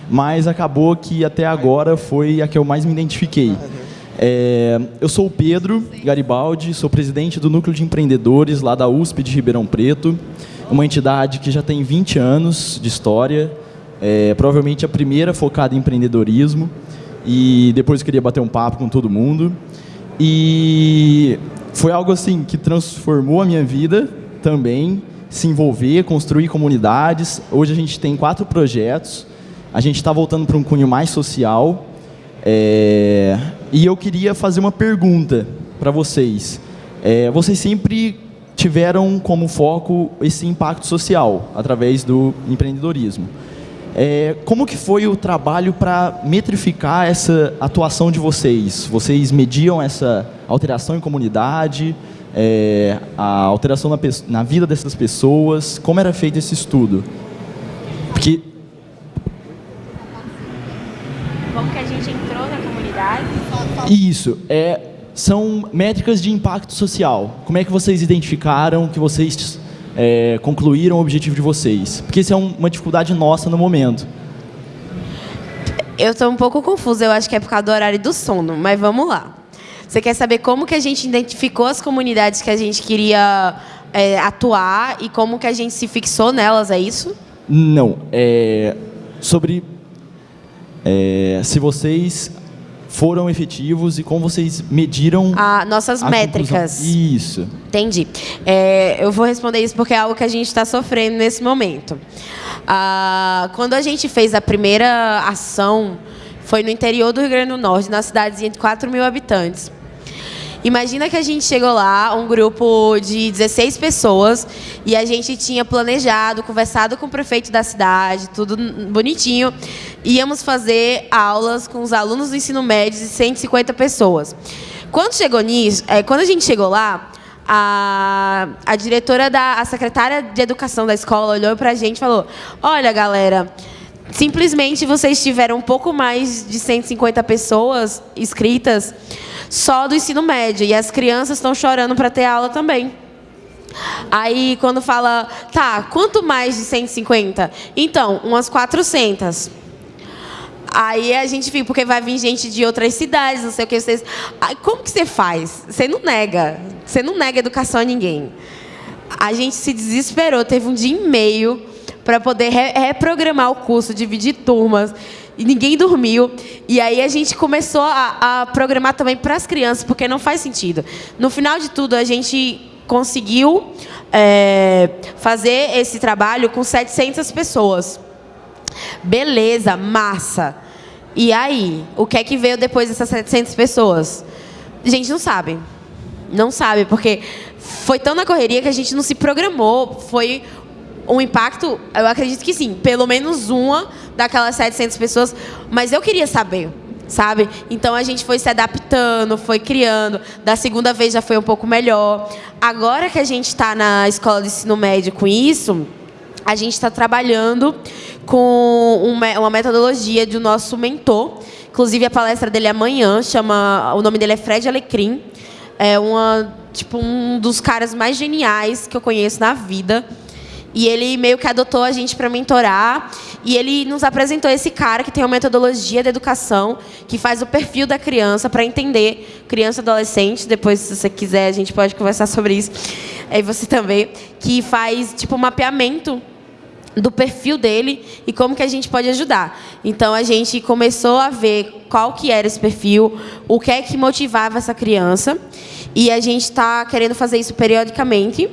mas acabou que até agora foi a que eu mais me identifiquei. É, eu sou o Pedro Garibaldi, sou presidente do Núcleo de Empreendedores lá da USP de Ribeirão Preto, uma entidade que já tem 20 anos de história, é, provavelmente a primeira focada em empreendedorismo, e depois eu queria bater um papo com todo mundo. E foi algo assim que transformou a minha vida também, se envolver, construir comunidades. Hoje a gente tem quatro projetos, a gente está voltando para um cunho mais social, é, e eu queria fazer uma pergunta para vocês. É, vocês sempre tiveram como foco esse impacto social através do empreendedorismo. É, como que foi o trabalho para metrificar essa atuação de vocês? Vocês mediam essa alteração em comunidade, é, a alteração na, na vida dessas pessoas? Como era feito esse estudo? Porque Como que a gente entrou na comunidade? Isso, é, são métricas de impacto social. Como é que vocês identificaram que vocês é, concluíram o objetivo de vocês? Porque isso é um, uma dificuldade nossa no momento. Eu estou um pouco confusa, eu acho que é por causa do horário do sono, mas vamos lá. Você quer saber como que a gente identificou as comunidades que a gente queria é, atuar e como que a gente se fixou nelas, é isso? Não, é sobre é, se vocês foram efetivos e como vocês mediram ah, nossas métricas. Conclusão. Isso. Entendi. É, eu vou responder isso porque é algo que a gente está sofrendo nesse momento. Ah, quando a gente fez a primeira ação, foi no interior do Rio Grande do Norte, na cidadezinha de 4 mil habitantes. Imagina que a gente chegou lá, um grupo de 16 pessoas, e a gente tinha planejado, conversado com o prefeito da cidade, tudo bonitinho. Íamos fazer aulas com os alunos do ensino médio de 150 pessoas. Quando chegou nisso, é, quando a gente chegou lá, a, a diretora da a secretária de educação da escola olhou para a gente e falou: Olha, galera, simplesmente vocês tiveram um pouco mais de 150 pessoas inscritas só do ensino médio. E as crianças estão chorando para ter aula também. Aí, quando fala, tá, quanto mais de 150? Então, umas 400. Aí a gente fica, porque vai vir gente de outras cidades, não sei o que. Vocês... Aí, como que você faz? Você não nega. Você não nega educação a ninguém. A gente se desesperou, teve um dia e meio para poder re reprogramar o curso, dividir turmas e ninguém dormiu. E aí a gente começou a, a programar também para as crianças, porque não faz sentido. No final de tudo, a gente conseguiu é, fazer esse trabalho com 700 pessoas. Beleza, massa. E aí, o que é que veio depois dessas 700 pessoas? A gente não sabe. Não sabe, porque foi tão na correria que a gente não se programou. Foi um impacto, eu acredito que sim, pelo menos uma daquelas 700 pessoas, mas eu queria saber, sabe? Então a gente foi se adaptando, foi criando. Da segunda vez já foi um pouco melhor. Agora que a gente está na escola de ensino médio com isso, a gente está trabalhando com uma metodologia do nosso mentor. Inclusive a palestra dele é amanhã, chama, o nome dele é Fred Alecrim. É uma, tipo, um dos caras mais geniais que eu conheço na vida. E ele meio que adotou a gente para mentorar. E ele nos apresentou esse cara que tem uma metodologia de educação, que faz o perfil da criança para entender criança adolescente. Depois, se você quiser, a gente pode conversar sobre isso. Aí você também. Que faz tipo um mapeamento do perfil dele e como que a gente pode ajudar. Então a gente começou a ver qual que era esse perfil, o que é que motivava essa criança e a gente está querendo fazer isso periodicamente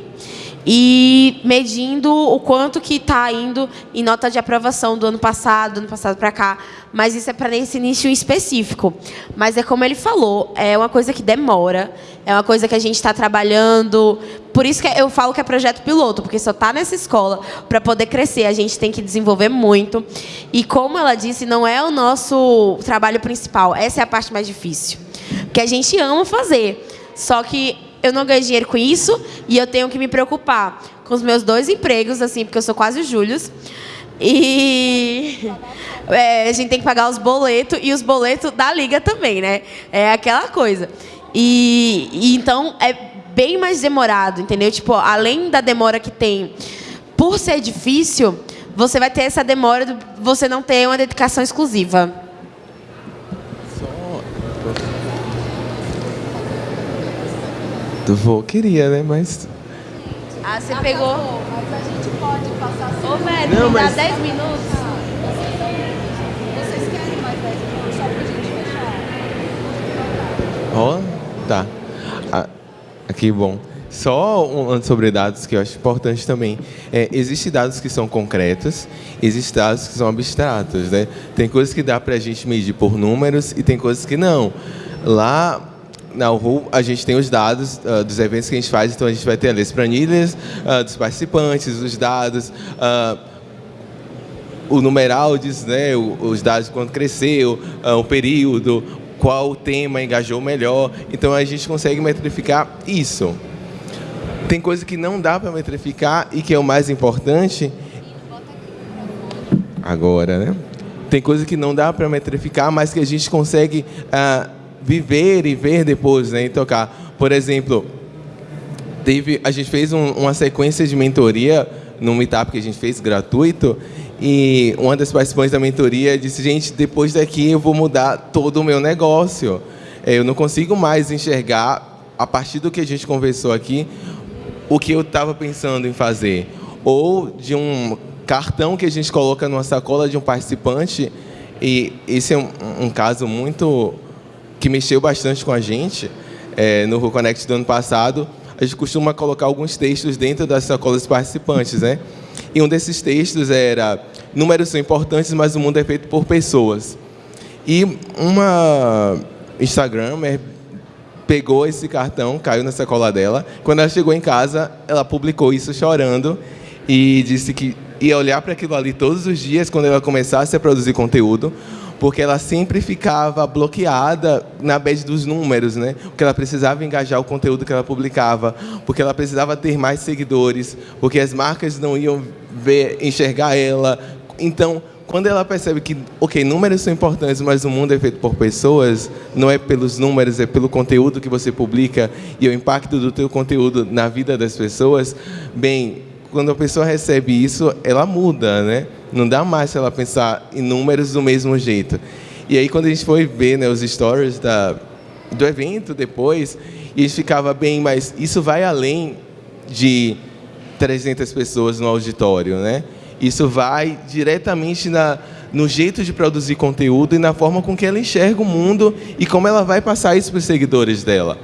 e medindo o quanto que está indo em nota de aprovação do ano passado, do ano passado para cá. Mas isso é para esse nicho específico. Mas é como ele falou, é uma coisa que demora, é uma coisa que a gente está trabalhando. Por isso que eu falo que é projeto piloto, porque só está nessa escola para poder crescer. A gente tem que desenvolver muito. E como ela disse, não é o nosso trabalho principal. Essa é a parte mais difícil. Porque a gente ama fazer. Só que eu não ganho dinheiro com isso e eu tenho que me preocupar com os meus dois empregos, assim, porque eu sou quase o Júlio. E é, a gente tem que pagar os boletos e os boletos da liga também, né? É aquela coisa. E, e então é bem mais demorado, entendeu? Tipo, além da demora que tem por ser difícil, você vai ter essa demora de você não ter uma dedicação exclusiva. Vou, queria, né? Mas. Ah, você pegou. Mas a gente pode passar Ô, velho, Não, me dá mas- 10 minutos. Vocês querem mais 10 minutos só pra gente fechar? Ó, tá. Ah, aqui, bom. Só um sobre dados que eu acho importante também. É, existem dados que são concretos, existem dados que são abstratos, né? Tem coisas que dá para a gente medir por números e tem coisas que não. Lá na URU, a gente tem os dados ah, dos eventos que a gente faz, então a gente vai ter as planilhas ah, dos participantes, os dados, ah, o numeral diz, né, os dados de quanto cresceu, o período, qual tema engajou melhor. Então a gente consegue metrificar isso. Tem coisa que não dá para metrificar e que é o mais importante. Agora, né? Tem coisa que não dá para metrificar, mas que a gente consegue viver e ver depois, né? E tocar. Por exemplo, teve, a gente fez um- uma sequência de mentoria no meetup que a gente fez gratuito e uma das participantes da mentoria disse gente depois daqui eu vou mudar todo o meu negócio É, eu não consigo mais enxergar a partir do que a gente conversou aqui o que eu estava pensando em fazer ou de um cartão que a gente coloca numa sacola de um participante e esse é um, um caso muito que mexeu bastante com a gente é, no Who Connect do ano passado. A gente costuma colocar alguns textos dentro das sacolas participantes, né? E um desses textos era: números são importantes, mas o mundo é feito por pessoas. E uma Instagramer pegou esse cartão, caiu na sacola dela. Quando ela chegou em casa, ela publicou isso chorando e disse que ia olhar para aquilo ali todos os dias quando ela começasse a produzir conteúdo, porque ela sempre ficava bloqueada na base dos números, né? Porque ela precisava engajar o conteúdo que ela publicava, porque ela precisava ter mais seguidores, porque as marcas não iam ver, enxergar ela. Então, quando ela percebe que, ok, números são importantes, mas o mundo é feito por pessoas, não é pelos números, é pelo conteúdo que você publica e o impacto do teu conteúdo na vida das pessoas, bem, quando a pessoa recebe isso, ela muda, né? Não dá mais para ela pensar em números do mesmo jeito. E aí, quando a gente foi ver né, os stories da, do evento depois, e a gente ficava bem, mas isso vai além de 300 pessoas no auditório, né? Isso vai diretamente na, no jeito de produzir conteúdo e na forma com que ela enxerga o mundo e como ela vai passar isso para os seguidores dela.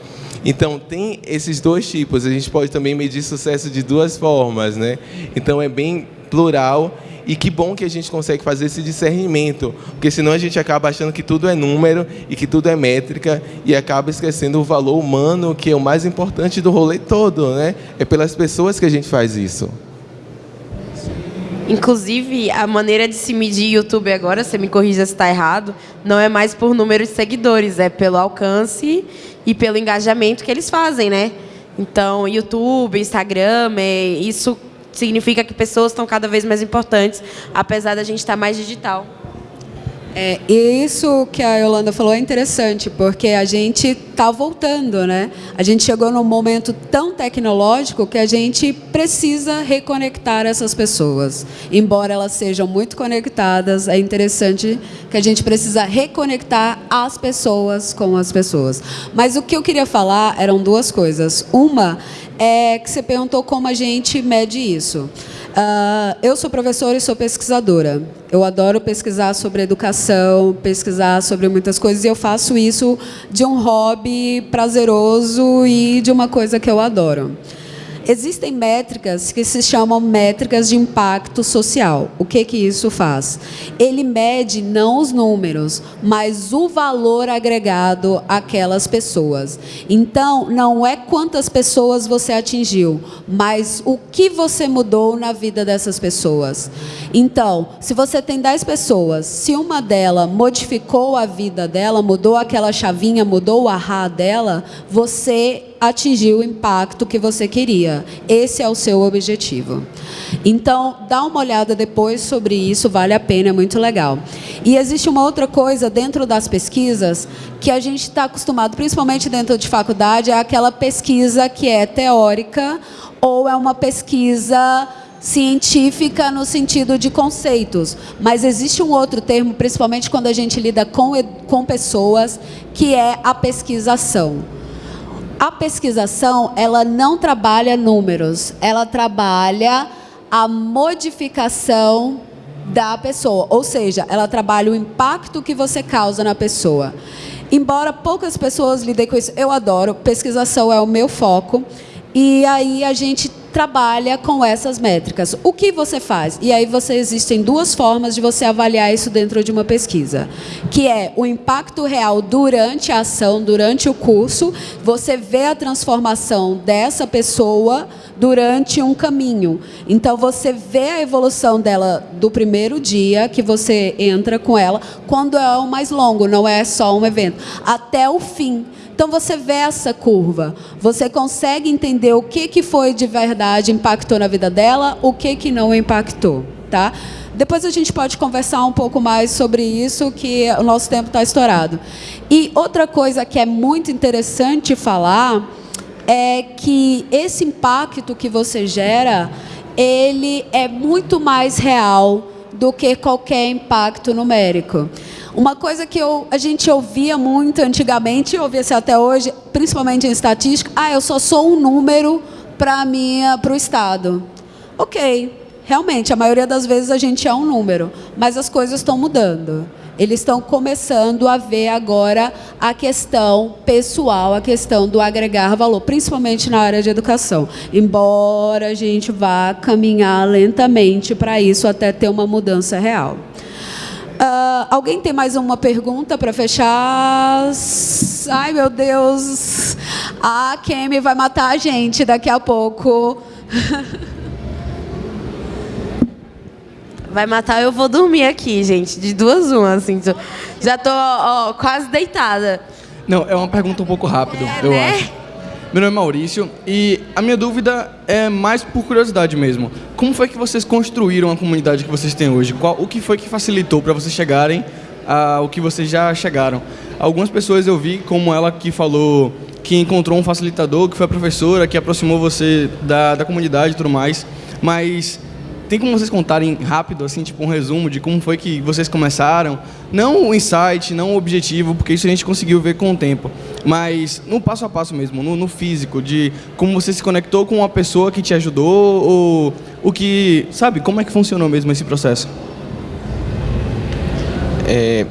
Então, tem esses dois tipos. A gente pode também medir sucesso de duas formas, né? Então, é bem plural e que bom que a gente consegue fazer esse discernimento, porque senão a gente acaba achando que tudo é número e que tudo é métrica e acaba esquecendo o valor humano, que é o mais importante do rolê todo, né? É pelas pessoas que a gente faz isso. Inclusive, a maneira de se medir YouTube agora, você me corrija se está errado, não é mais por número de seguidores, é pelo alcance e pelo engajamento que eles fazem, né? Então, YouTube, Instagram, é, isso significa que pessoas estão cada vez mais importantes, apesar da gente estar mais digital. É, e isso que a Yolanda falou é interessante, porque a gente está voltando, né? A gente chegou num momento tão tecnológico que a gente precisa reconectar essas pessoas. Embora elas sejam muito conectadas, é interessante que a gente precisa reconectar as pessoas com as pessoas. Mas o que eu queria falar eram duas coisas. Uma é que você perguntou como a gente mede isso. Uh, eu sou professora e sou pesquisadora. Eu adoro pesquisar sobre educação, pesquisar sobre muitas coisas, e eu faço isso de um hobby prazeroso e de uma coisa que eu adoro. Existem métricas que se chamam métricas de impacto social. O que que isso faz? Ele mede não os números, mas o valor agregado àquelas pessoas. Então, não é quantas pessoas você atingiu, mas o que você mudou na vida dessas pessoas. Então, se você tem 10 pessoas, se uma delas modificou a vida dela, mudou aquela chavinha, mudou o ahá dela, você atingir o impacto que você queria. Esse é o seu objetivo. Então, dá uma olhada depois sobre isso, vale a pena, é muito legal. E existe uma outra coisa dentro das pesquisas que a gente está acostumado, principalmente dentro de faculdade, é aquela pesquisa que é teórica ou é uma pesquisa científica no sentido de conceitos, mas existe um outro termo, principalmente quando a gente lida com, com pessoas, que é a pesquisação. A pesquisação, ela não trabalha números, ela trabalha a modificação da pessoa, ou seja, ela trabalha o impacto que você causa na pessoa. Embora poucas pessoas lidem com isso, eu adoro, pesquisação é o meu foco, e aí a gente trabalha com essas métricas. O que você faz? E aí você existem duas formas de você avaliar isso dentro de uma pesquisa, que é o impacto real durante a ação, durante o curso, você vê a transformação dessa pessoa durante um caminho. Então você vê a evolução dela do primeiro dia que você entra com ela, quando é o mais longo, não é só um evento, até o fim. Então você vê essa curva, você consegue entender o que, que foi de verdade impactou na vida dela, o que, que não impactou, tá? Depois a gente pode conversar um pouco mais sobre isso, que o nosso tempo está estourado. E outra coisa que é muito interessante falar é que esse impacto que você gera, ele é muito mais real do que qualquer impacto numérico. Uma coisa que eu, a gente ouvia muito antigamente, ouvia-se até hoje, principalmente em estatística, ah, eu só sou um número para o Estado. Ok, realmente, a maioria das vezes a gente é um número, mas as coisas estão mudando. Eles estão começando a ver agora a questão pessoal, a questão do agregar valor, principalmente na área de educação. Embora a gente vá caminhar lentamente para isso até ter uma mudança real. Uh, alguém tem mais uma pergunta para fechar? Ai, meu Deus. A Kemi vai matar a gente daqui a pouco. Vai matar, eu vou dormir aqui, gente. De duas uma, assim. Já tô ó, quase deitada. Não, é uma pergunta um pouco rápida, é, eu né? acho. Meu nome é Maurício e a minha dúvida é mais por curiosidade mesmo. Como foi que vocês construíram a comunidade que vocês têm hoje? Qual, o que foi que facilitou para vocês chegarem ao que vocês já chegaram? Algumas pessoas eu vi, como ela que falou que encontrou um facilitador, que foi a professora, que aproximou você da, da comunidade e tudo mais, mas tem como vocês contarem rápido, assim, tipo um resumo de como foi que vocês começaram? Não o insight, não o objetivo, porque isso a gente conseguiu ver com o tempo, mas no passo a passo mesmo, no, no físico, de como você se conectou com uma pessoa que te ajudou, ou o que, sabe, como é que funcionou mesmo esse processo? É,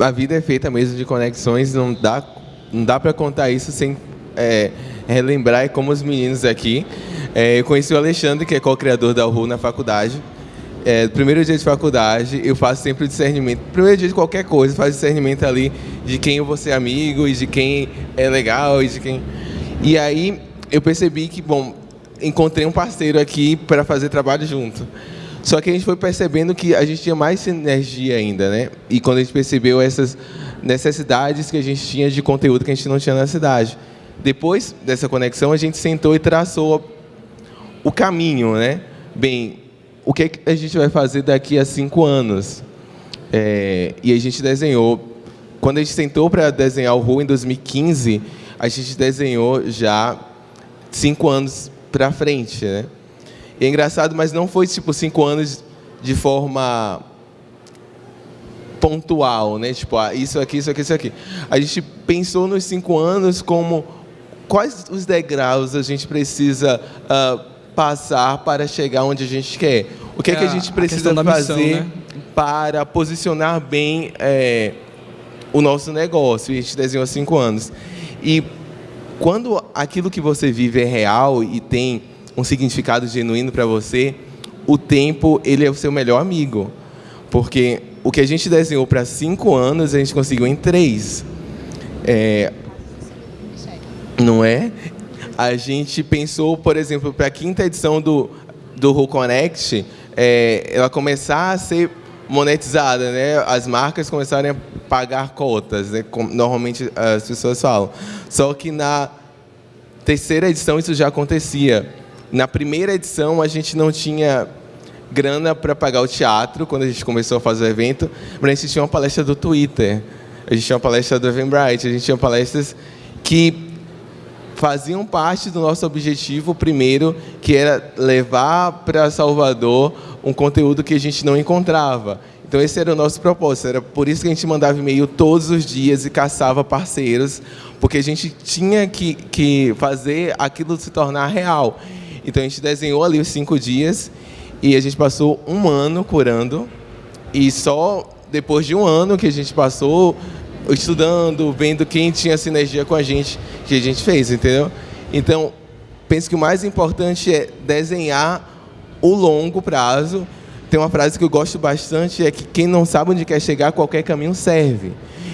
a vida é feita mesmo de conexões, não dá, não dá para contar isso sem é, relembrar como os meninos aqui. É, eu conheci o Alexandre, que é co-criador da URU na faculdade. É, primeiro dia de faculdade, eu faço sempre o discernimento. Primeiro dia de qualquer coisa, faço discernimento ali de quem eu vou ser amigo e de quem é legal e de quem. E aí eu percebi que, bom, encontrei um parceiro aqui para fazer trabalho junto. Só que a gente foi percebendo que a gente tinha mais sinergia ainda, né? E quando a gente percebeu essas necessidades que a gente tinha de conteúdo que a gente não tinha na cidade. Depois dessa conexão, a gente sentou e traçou o caminho, né? Bem, o que, é que a gente vai fazer daqui a cinco anos? É, e a gente desenhou. Quando a gente sentou para desenhar o RU em 2015, a gente desenhou já cinco anos para frente, né? E é engraçado, mas não foi tipo cinco anos de forma pontual, né? Tipo, ah, isso aqui, isso aqui, isso aqui. A gente pensou nos cinco anos como quais os degraus a gente precisa uh, passar para chegar onde a gente quer. O que é, é que a gente precisa a fazer missão, né? para posicionar bem é, o nosso negócio? E a gente desenhou há cinco anos. E quando aquilo que você vive é real e tem um significado genuíno para você, o tempo ele é o seu melhor amigo. Porque o que a gente desenhou para cinco anos, a gente conseguiu em três. É, não é? A gente pensou, por exemplo, para a quinta edição do, do Who Connect, é, ela começar a ser monetizada, né? As marcas começarem a pagar cotas, né? Como normalmente as pessoas falam. Só que na terceira edição isso já acontecia. Na primeira edição a gente não tinha grana para pagar o teatro quando a gente começou a fazer o evento, mas a gente tinha uma palestra do Twitter, a gente tinha uma palestra do Eventbrite, a gente tinha palestras que faziam parte do nosso objetivo primeiro, que era levar para Salvador um conteúdo que a gente não encontrava. Então, esse era o nosso propósito, era por isso que a gente mandava e-mail todos os dias e caçava parceiros, porque a gente tinha que, que fazer aquilo se tornar real. Então a gente desenhou ali os cinco dias e a gente passou um ano curando e só depois de um ano que a gente passou estudando, vendo quem tinha sinergia com a gente, que a gente fez, entendeu? Então, penso que o mais importante é desenhar o longo prazo. Tem uma frase que eu gosto bastante, é que quem não sabe onde quer chegar, qualquer caminho serve.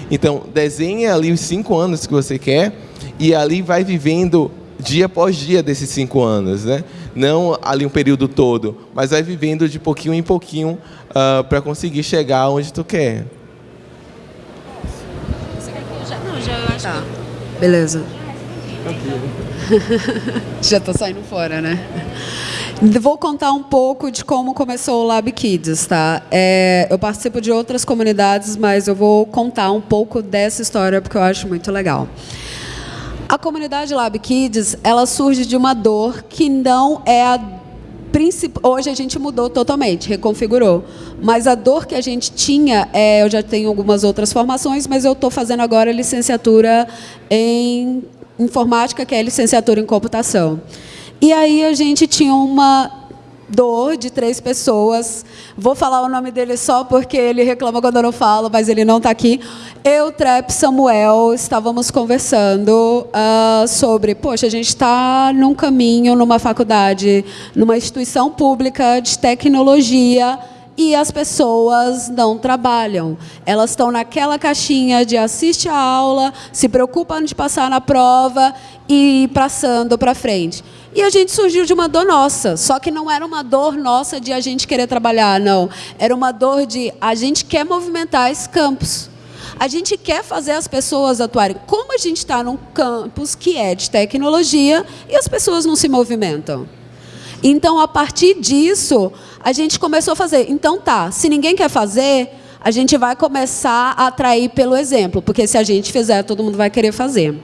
Então, desenhe ali os cinco anos que você quer e ali vai vivendo dia após dia desses cinco anos, né? Não ali um período todo, mas vai vivendo de pouquinho em pouquinho uh, para conseguir chegar onde tu quer. Não, já eu acho tá. Beleza. já está saindo fora, né? Vou contar um pouco de como começou o Lab Kids, tá? É, eu participo de outras comunidades, mas eu vou contar um pouco dessa história porque eu acho muito legal. A comunidade Lab Kids, ela surge de uma dor que não é a principal. Hoje a gente mudou totalmente, reconfigurou. Mas a dor que a gente tinha, é, eu já tenho algumas outras formações, mas eu estou fazendo agora licenciatura em informática, que é licenciatura em computação. E aí a gente tinha uma dor de três pessoas. Vou falar o nome dele só porque ele reclama quando eu não falo, mas ele não está aqui. Eu, Trep, Samuel, estávamos conversando uh, sobre, poxa, a gente está num caminho, numa faculdade, numa instituição pública de tecnologia e as pessoas não trabalham. Elas estão naquela caixinha de assiste a aula, se preocupam de passar na prova e passando para frente. E a gente surgiu de uma dor nossa, só que não era uma dor nossa de a gente querer trabalhar, não. Era uma dor de a gente quer movimentar esse campus. A gente quer fazer as pessoas atuarem. Como a gente está num campus que é de tecnologia e as pessoas não se movimentam? Então, a partir disso, a gente começou a fazer. Então, tá, se ninguém quer fazer, a gente vai começar a atrair pelo exemplo, porque se a gente fizer, todo mundo vai querer fazer.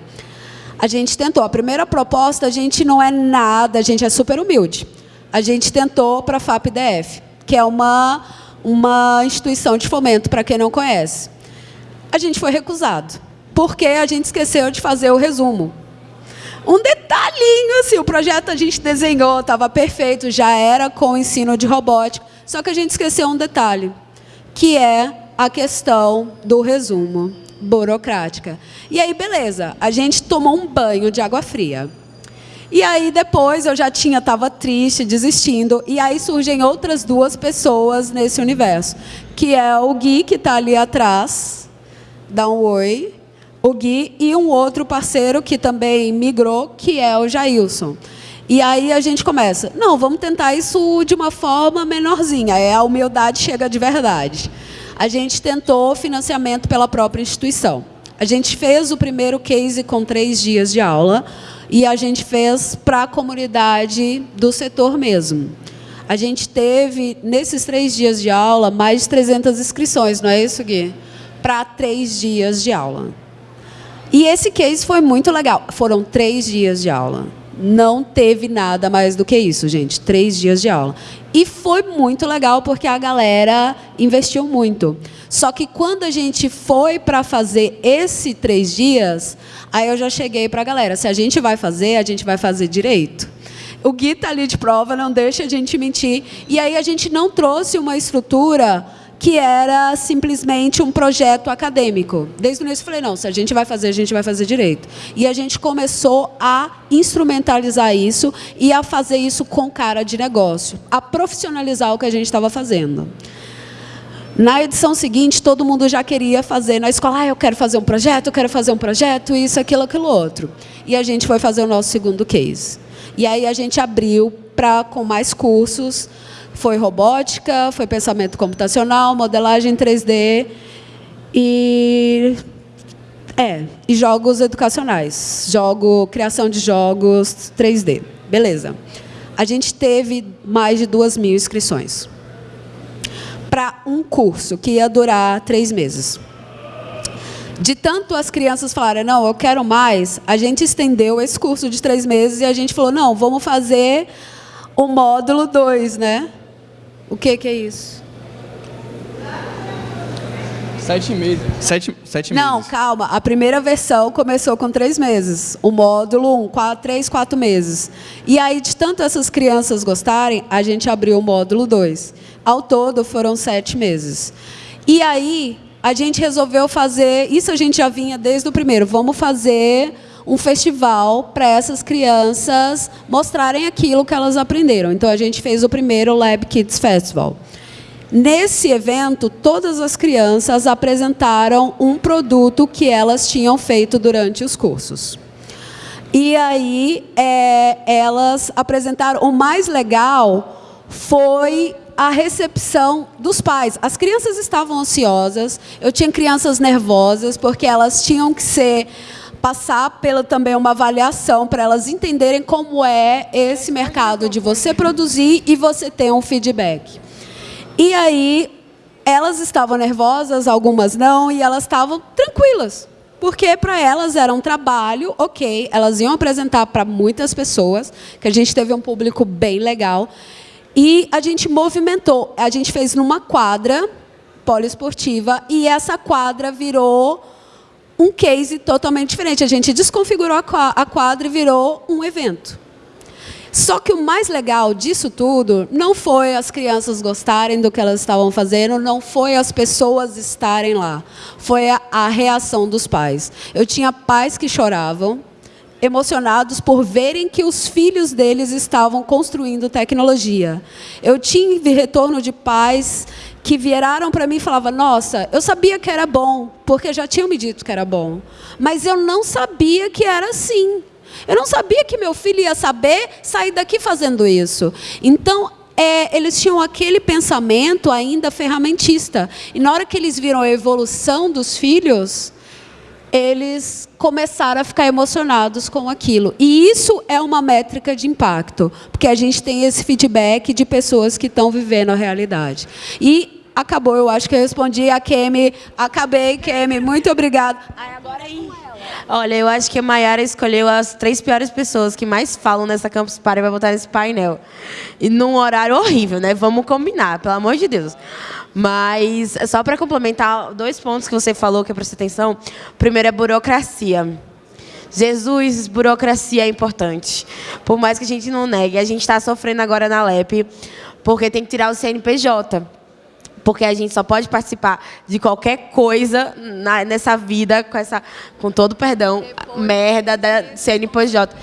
A gente tentou. A primeira proposta, a gente não é nada, a gente é super humilde. A gente tentou para a FAPDF, que é uma, uma instituição de fomento, para quem não conhece. A gente foi recusado, porque a gente esqueceu de fazer o resumo. Um detalhinho, assim, o projeto a gente desenhou, estava perfeito, já era com ensino de robótica, só que a gente esqueceu um detalhe, que é a questão do resumo burocrática. E aí, beleza, a gente tomou um banho de água fria. E aí depois eu já tinha, estava triste, desistindo, e aí surgem outras duas pessoas nesse universo, que é o Gui, que está ali atrás, dá um oi, o Gui, e um outro parceiro que também migrou, que é o Jailson. E aí a gente começa, não, vamos tentar isso de uma forma menorzinha, é a humildade chega de verdade a gente tentou financiamento pela própria instituição. A gente fez o primeiro case com três dias de aula e a gente fez para a comunidade do setor mesmo. A gente teve, nesses três dias de aula, mais de 300 inscrições, não é isso, Gui? Para três dias de aula. E esse case foi muito legal. Foram três dias de aula. Não teve nada mais do que isso, gente. Três dias de aula. E foi muito legal porque a galera investiu muito. Só que quando a gente foi para fazer esse três dias, aí eu já cheguei para a galera. Se a gente vai fazer, a gente vai fazer direito. O Gui está ali de prova, não deixa a gente mentir. E aí a gente não trouxe uma estrutura que era simplesmente um projeto acadêmico. Desde o início eu falei, não, se a gente vai fazer, a gente vai fazer direito. E a gente começou a instrumentalizar isso e a fazer isso com cara de negócio, a profissionalizar o que a gente estava fazendo. Na edição seguinte, todo mundo já queria fazer na escola, ah, eu quero fazer um projeto, eu quero fazer um projeto, isso, aquilo, aquilo outro. E a gente foi fazer o nosso segundo case. E aí a gente abriu para com mais cursos, foi robótica, foi pensamento computacional, modelagem 3D e é, e jogos educacionais, jogo, criação de jogos 3D. Beleza. A gente teve mais de duas mil inscrições para um curso que ia durar três meses. De tanto as crianças falarem, não, eu quero mais, a gente estendeu esse curso de três meses e a gente falou, não, vamos fazer o módulo 2, né? O que, que é isso? Sete meses. Sete, sete Não, meses. calma. A primeira versão começou com três meses. O módulo, um, quatro, três, quatro meses. E aí, de tanto essas crianças gostarem, a gente abriu o módulo 2. Ao todo, foram sete meses. E aí, a gente resolveu fazer... Isso a gente já vinha desde o primeiro. Vamos fazer um festival para essas crianças mostrarem aquilo que elas aprenderam. Então, a gente fez o primeiro Lab Kids Festival. Nesse evento, todas as crianças apresentaram um produto que elas tinham feito durante os cursos. E aí, é, elas apresentaram. O mais legal foi a recepção dos pais. As crianças estavam ansiosas, eu tinha crianças nervosas, porque elas tinham que ser passar pela também uma avaliação para elas entenderem como é esse mercado de você produzir e você ter um feedback. E aí elas estavam nervosas, algumas não, e elas estavam tranquilas. Porque para elas era um trabalho, ok, elas iam apresentar para muitas pessoas, que a gente teve um público bem legal. E a gente movimentou, a gente fez numa quadra poliesportiva, e essa quadra virou um case totalmente diferente. A gente desconfigurou a quadra e virou um evento. Só que o mais legal disso tudo não foi as crianças gostarem do que elas estavam fazendo, não foi as pessoas estarem lá, foi a, a reação dos pais. Eu tinha pais que choravam, emocionados por verem que os filhos deles estavam construindo tecnologia. Eu tive retorno de pais que viraram para mim e falavam: Nossa, eu sabia que era bom, porque já tinham me dito que era bom, mas eu não sabia que era assim. Eu não sabia que meu filho ia saber sair daqui fazendo isso. Então, é, eles tinham aquele pensamento ainda ferramentista. E na hora que eles viram a evolução dos filhos, eles começaram a ficar emocionados com aquilo. E isso é uma métrica de impacto, porque a gente tem esse feedback de pessoas que estão vivendo a realidade. E acabou, eu acho que eu respondi a Kemi. Acabei, Kemi. Muito obrigada. Agora aí. Olha, eu acho que a Mayara escolheu as três piores pessoas que mais falam nessa Campus Party para botar nesse painel. E num horário horrível, né? Vamos combinar, pelo amor de Deus. Mas, só para complementar, dois pontos que você falou que eu prestei atenção. Primeiro é burocracia. Jesus, burocracia é importante. Por mais que a gente não negue, a gente está sofrendo agora na LEP, porque tem que tirar o CNPJ porque a gente só pode participar de qualquer coisa na, nessa vida com essa, com todo perdão, Depois. merda da CNPJ.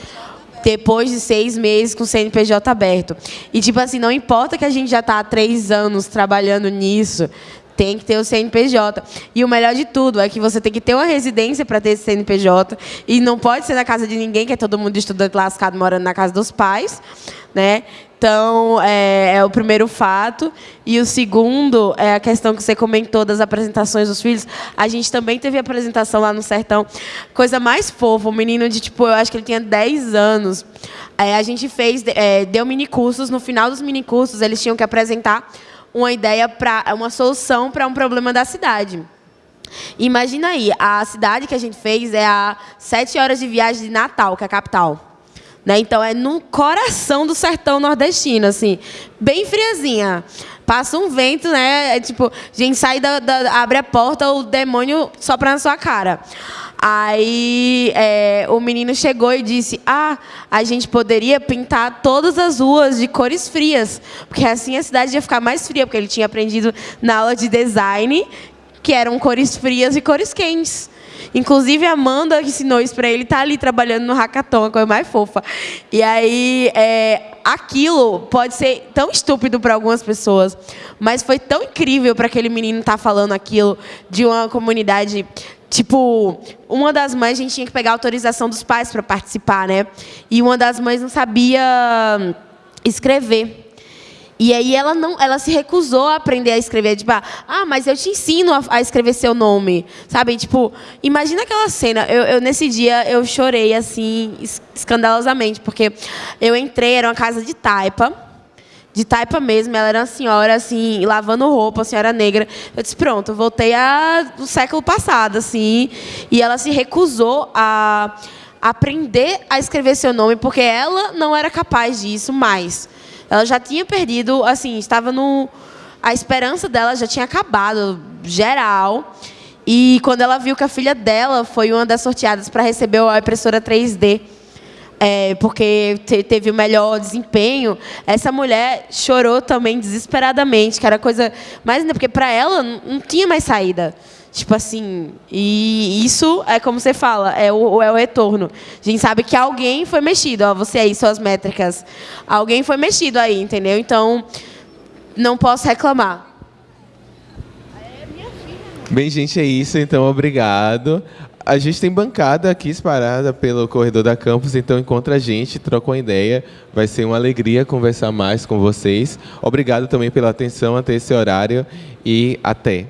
Depois de seis meses com o CNPJ aberto. E, tipo assim, não importa que a gente já está há três anos trabalhando nisso, tem que ter o CNPJ. E o melhor de tudo é que você tem que ter uma residência para ter esse CNPJ. E não pode ser na casa de ninguém, que é todo mundo estudante lascado morando na casa dos pais. Né? Então, é, é, o primeiro fato. E o segundo é a questão que você comentou das apresentações dos filhos. A gente também teve apresentação lá no Sertão. Coisa mais fofa, um menino de, tipo, eu acho que ele tinha 10 anos. É, a gente fez, é, deu minicursos. No final dos minicursos, eles tinham que apresentar uma ideia, para uma solução para um problema da cidade. Imagina aí, a cidade que a gente fez é a sete horas de viagem de Natal, que é a capital. Né? Então é no coração do sertão nordestino, assim, bem friazinha. Passa um vento, né? É tipo, gente sai da, da abre a porta, o demônio sopra na sua cara. Aí é, o menino chegou e disse: Ah, a gente poderia pintar todas as ruas de cores frias, porque assim a cidade ia ficar mais fria, porque ele tinha aprendido na aula de design que eram cores frias e cores quentes. Inclusive, a Amanda ensinou isso para ele, está ali trabalhando no hackathon, a coisa mais fofa. E aí, é, aquilo pode ser tão estúpido para algumas pessoas, mas foi tão incrível para aquele menino estar tá falando aquilo de uma comunidade Tipo, uma das mães, a gente tinha que pegar autorização dos pais para participar, né? E uma das mães não sabia escrever. E aí ela não, ela se recusou a aprender a escrever, tipo, ah, mas eu te ensino a, a escrever seu nome, sabe? Tipo, imagina aquela cena. Eu, eu, nesse dia eu chorei assim escandalosamente, porque eu entrei, era uma casa de taipa, de taipa mesmo. Ela era uma senhora assim, lavando roupa, uma senhora negra. Eu disse, pronto, voltei a, do século passado, assim, e ela se recusou a aprender a escrever seu nome, porque ela não era capaz disso mais. Ela já tinha perdido, assim, estava no. A esperança dela já tinha acabado, geral. E quando ela viu que a filha dela foi uma das sorteadas para receber a impressora 3D, é, porque te, teve o melhor desempenho, essa mulher chorou também desesperadamente, que era coisa mais ainda, porque para ela não tinha mais saída. Tipo assim, e isso é como você fala, é o, é o retorno. A gente sabe que alguém foi mexido, ó, você aí, suas métricas. Alguém foi mexido aí, entendeu? Então, não posso reclamar. Bem, gente, é isso. Então, obrigado. A gente tem bancada aqui espalhada pelo corredor da campus, então encontra a gente, troca uma ideia. Vai ser uma alegria conversar mais com vocês. Obrigado também pela atenção até esse horário e até.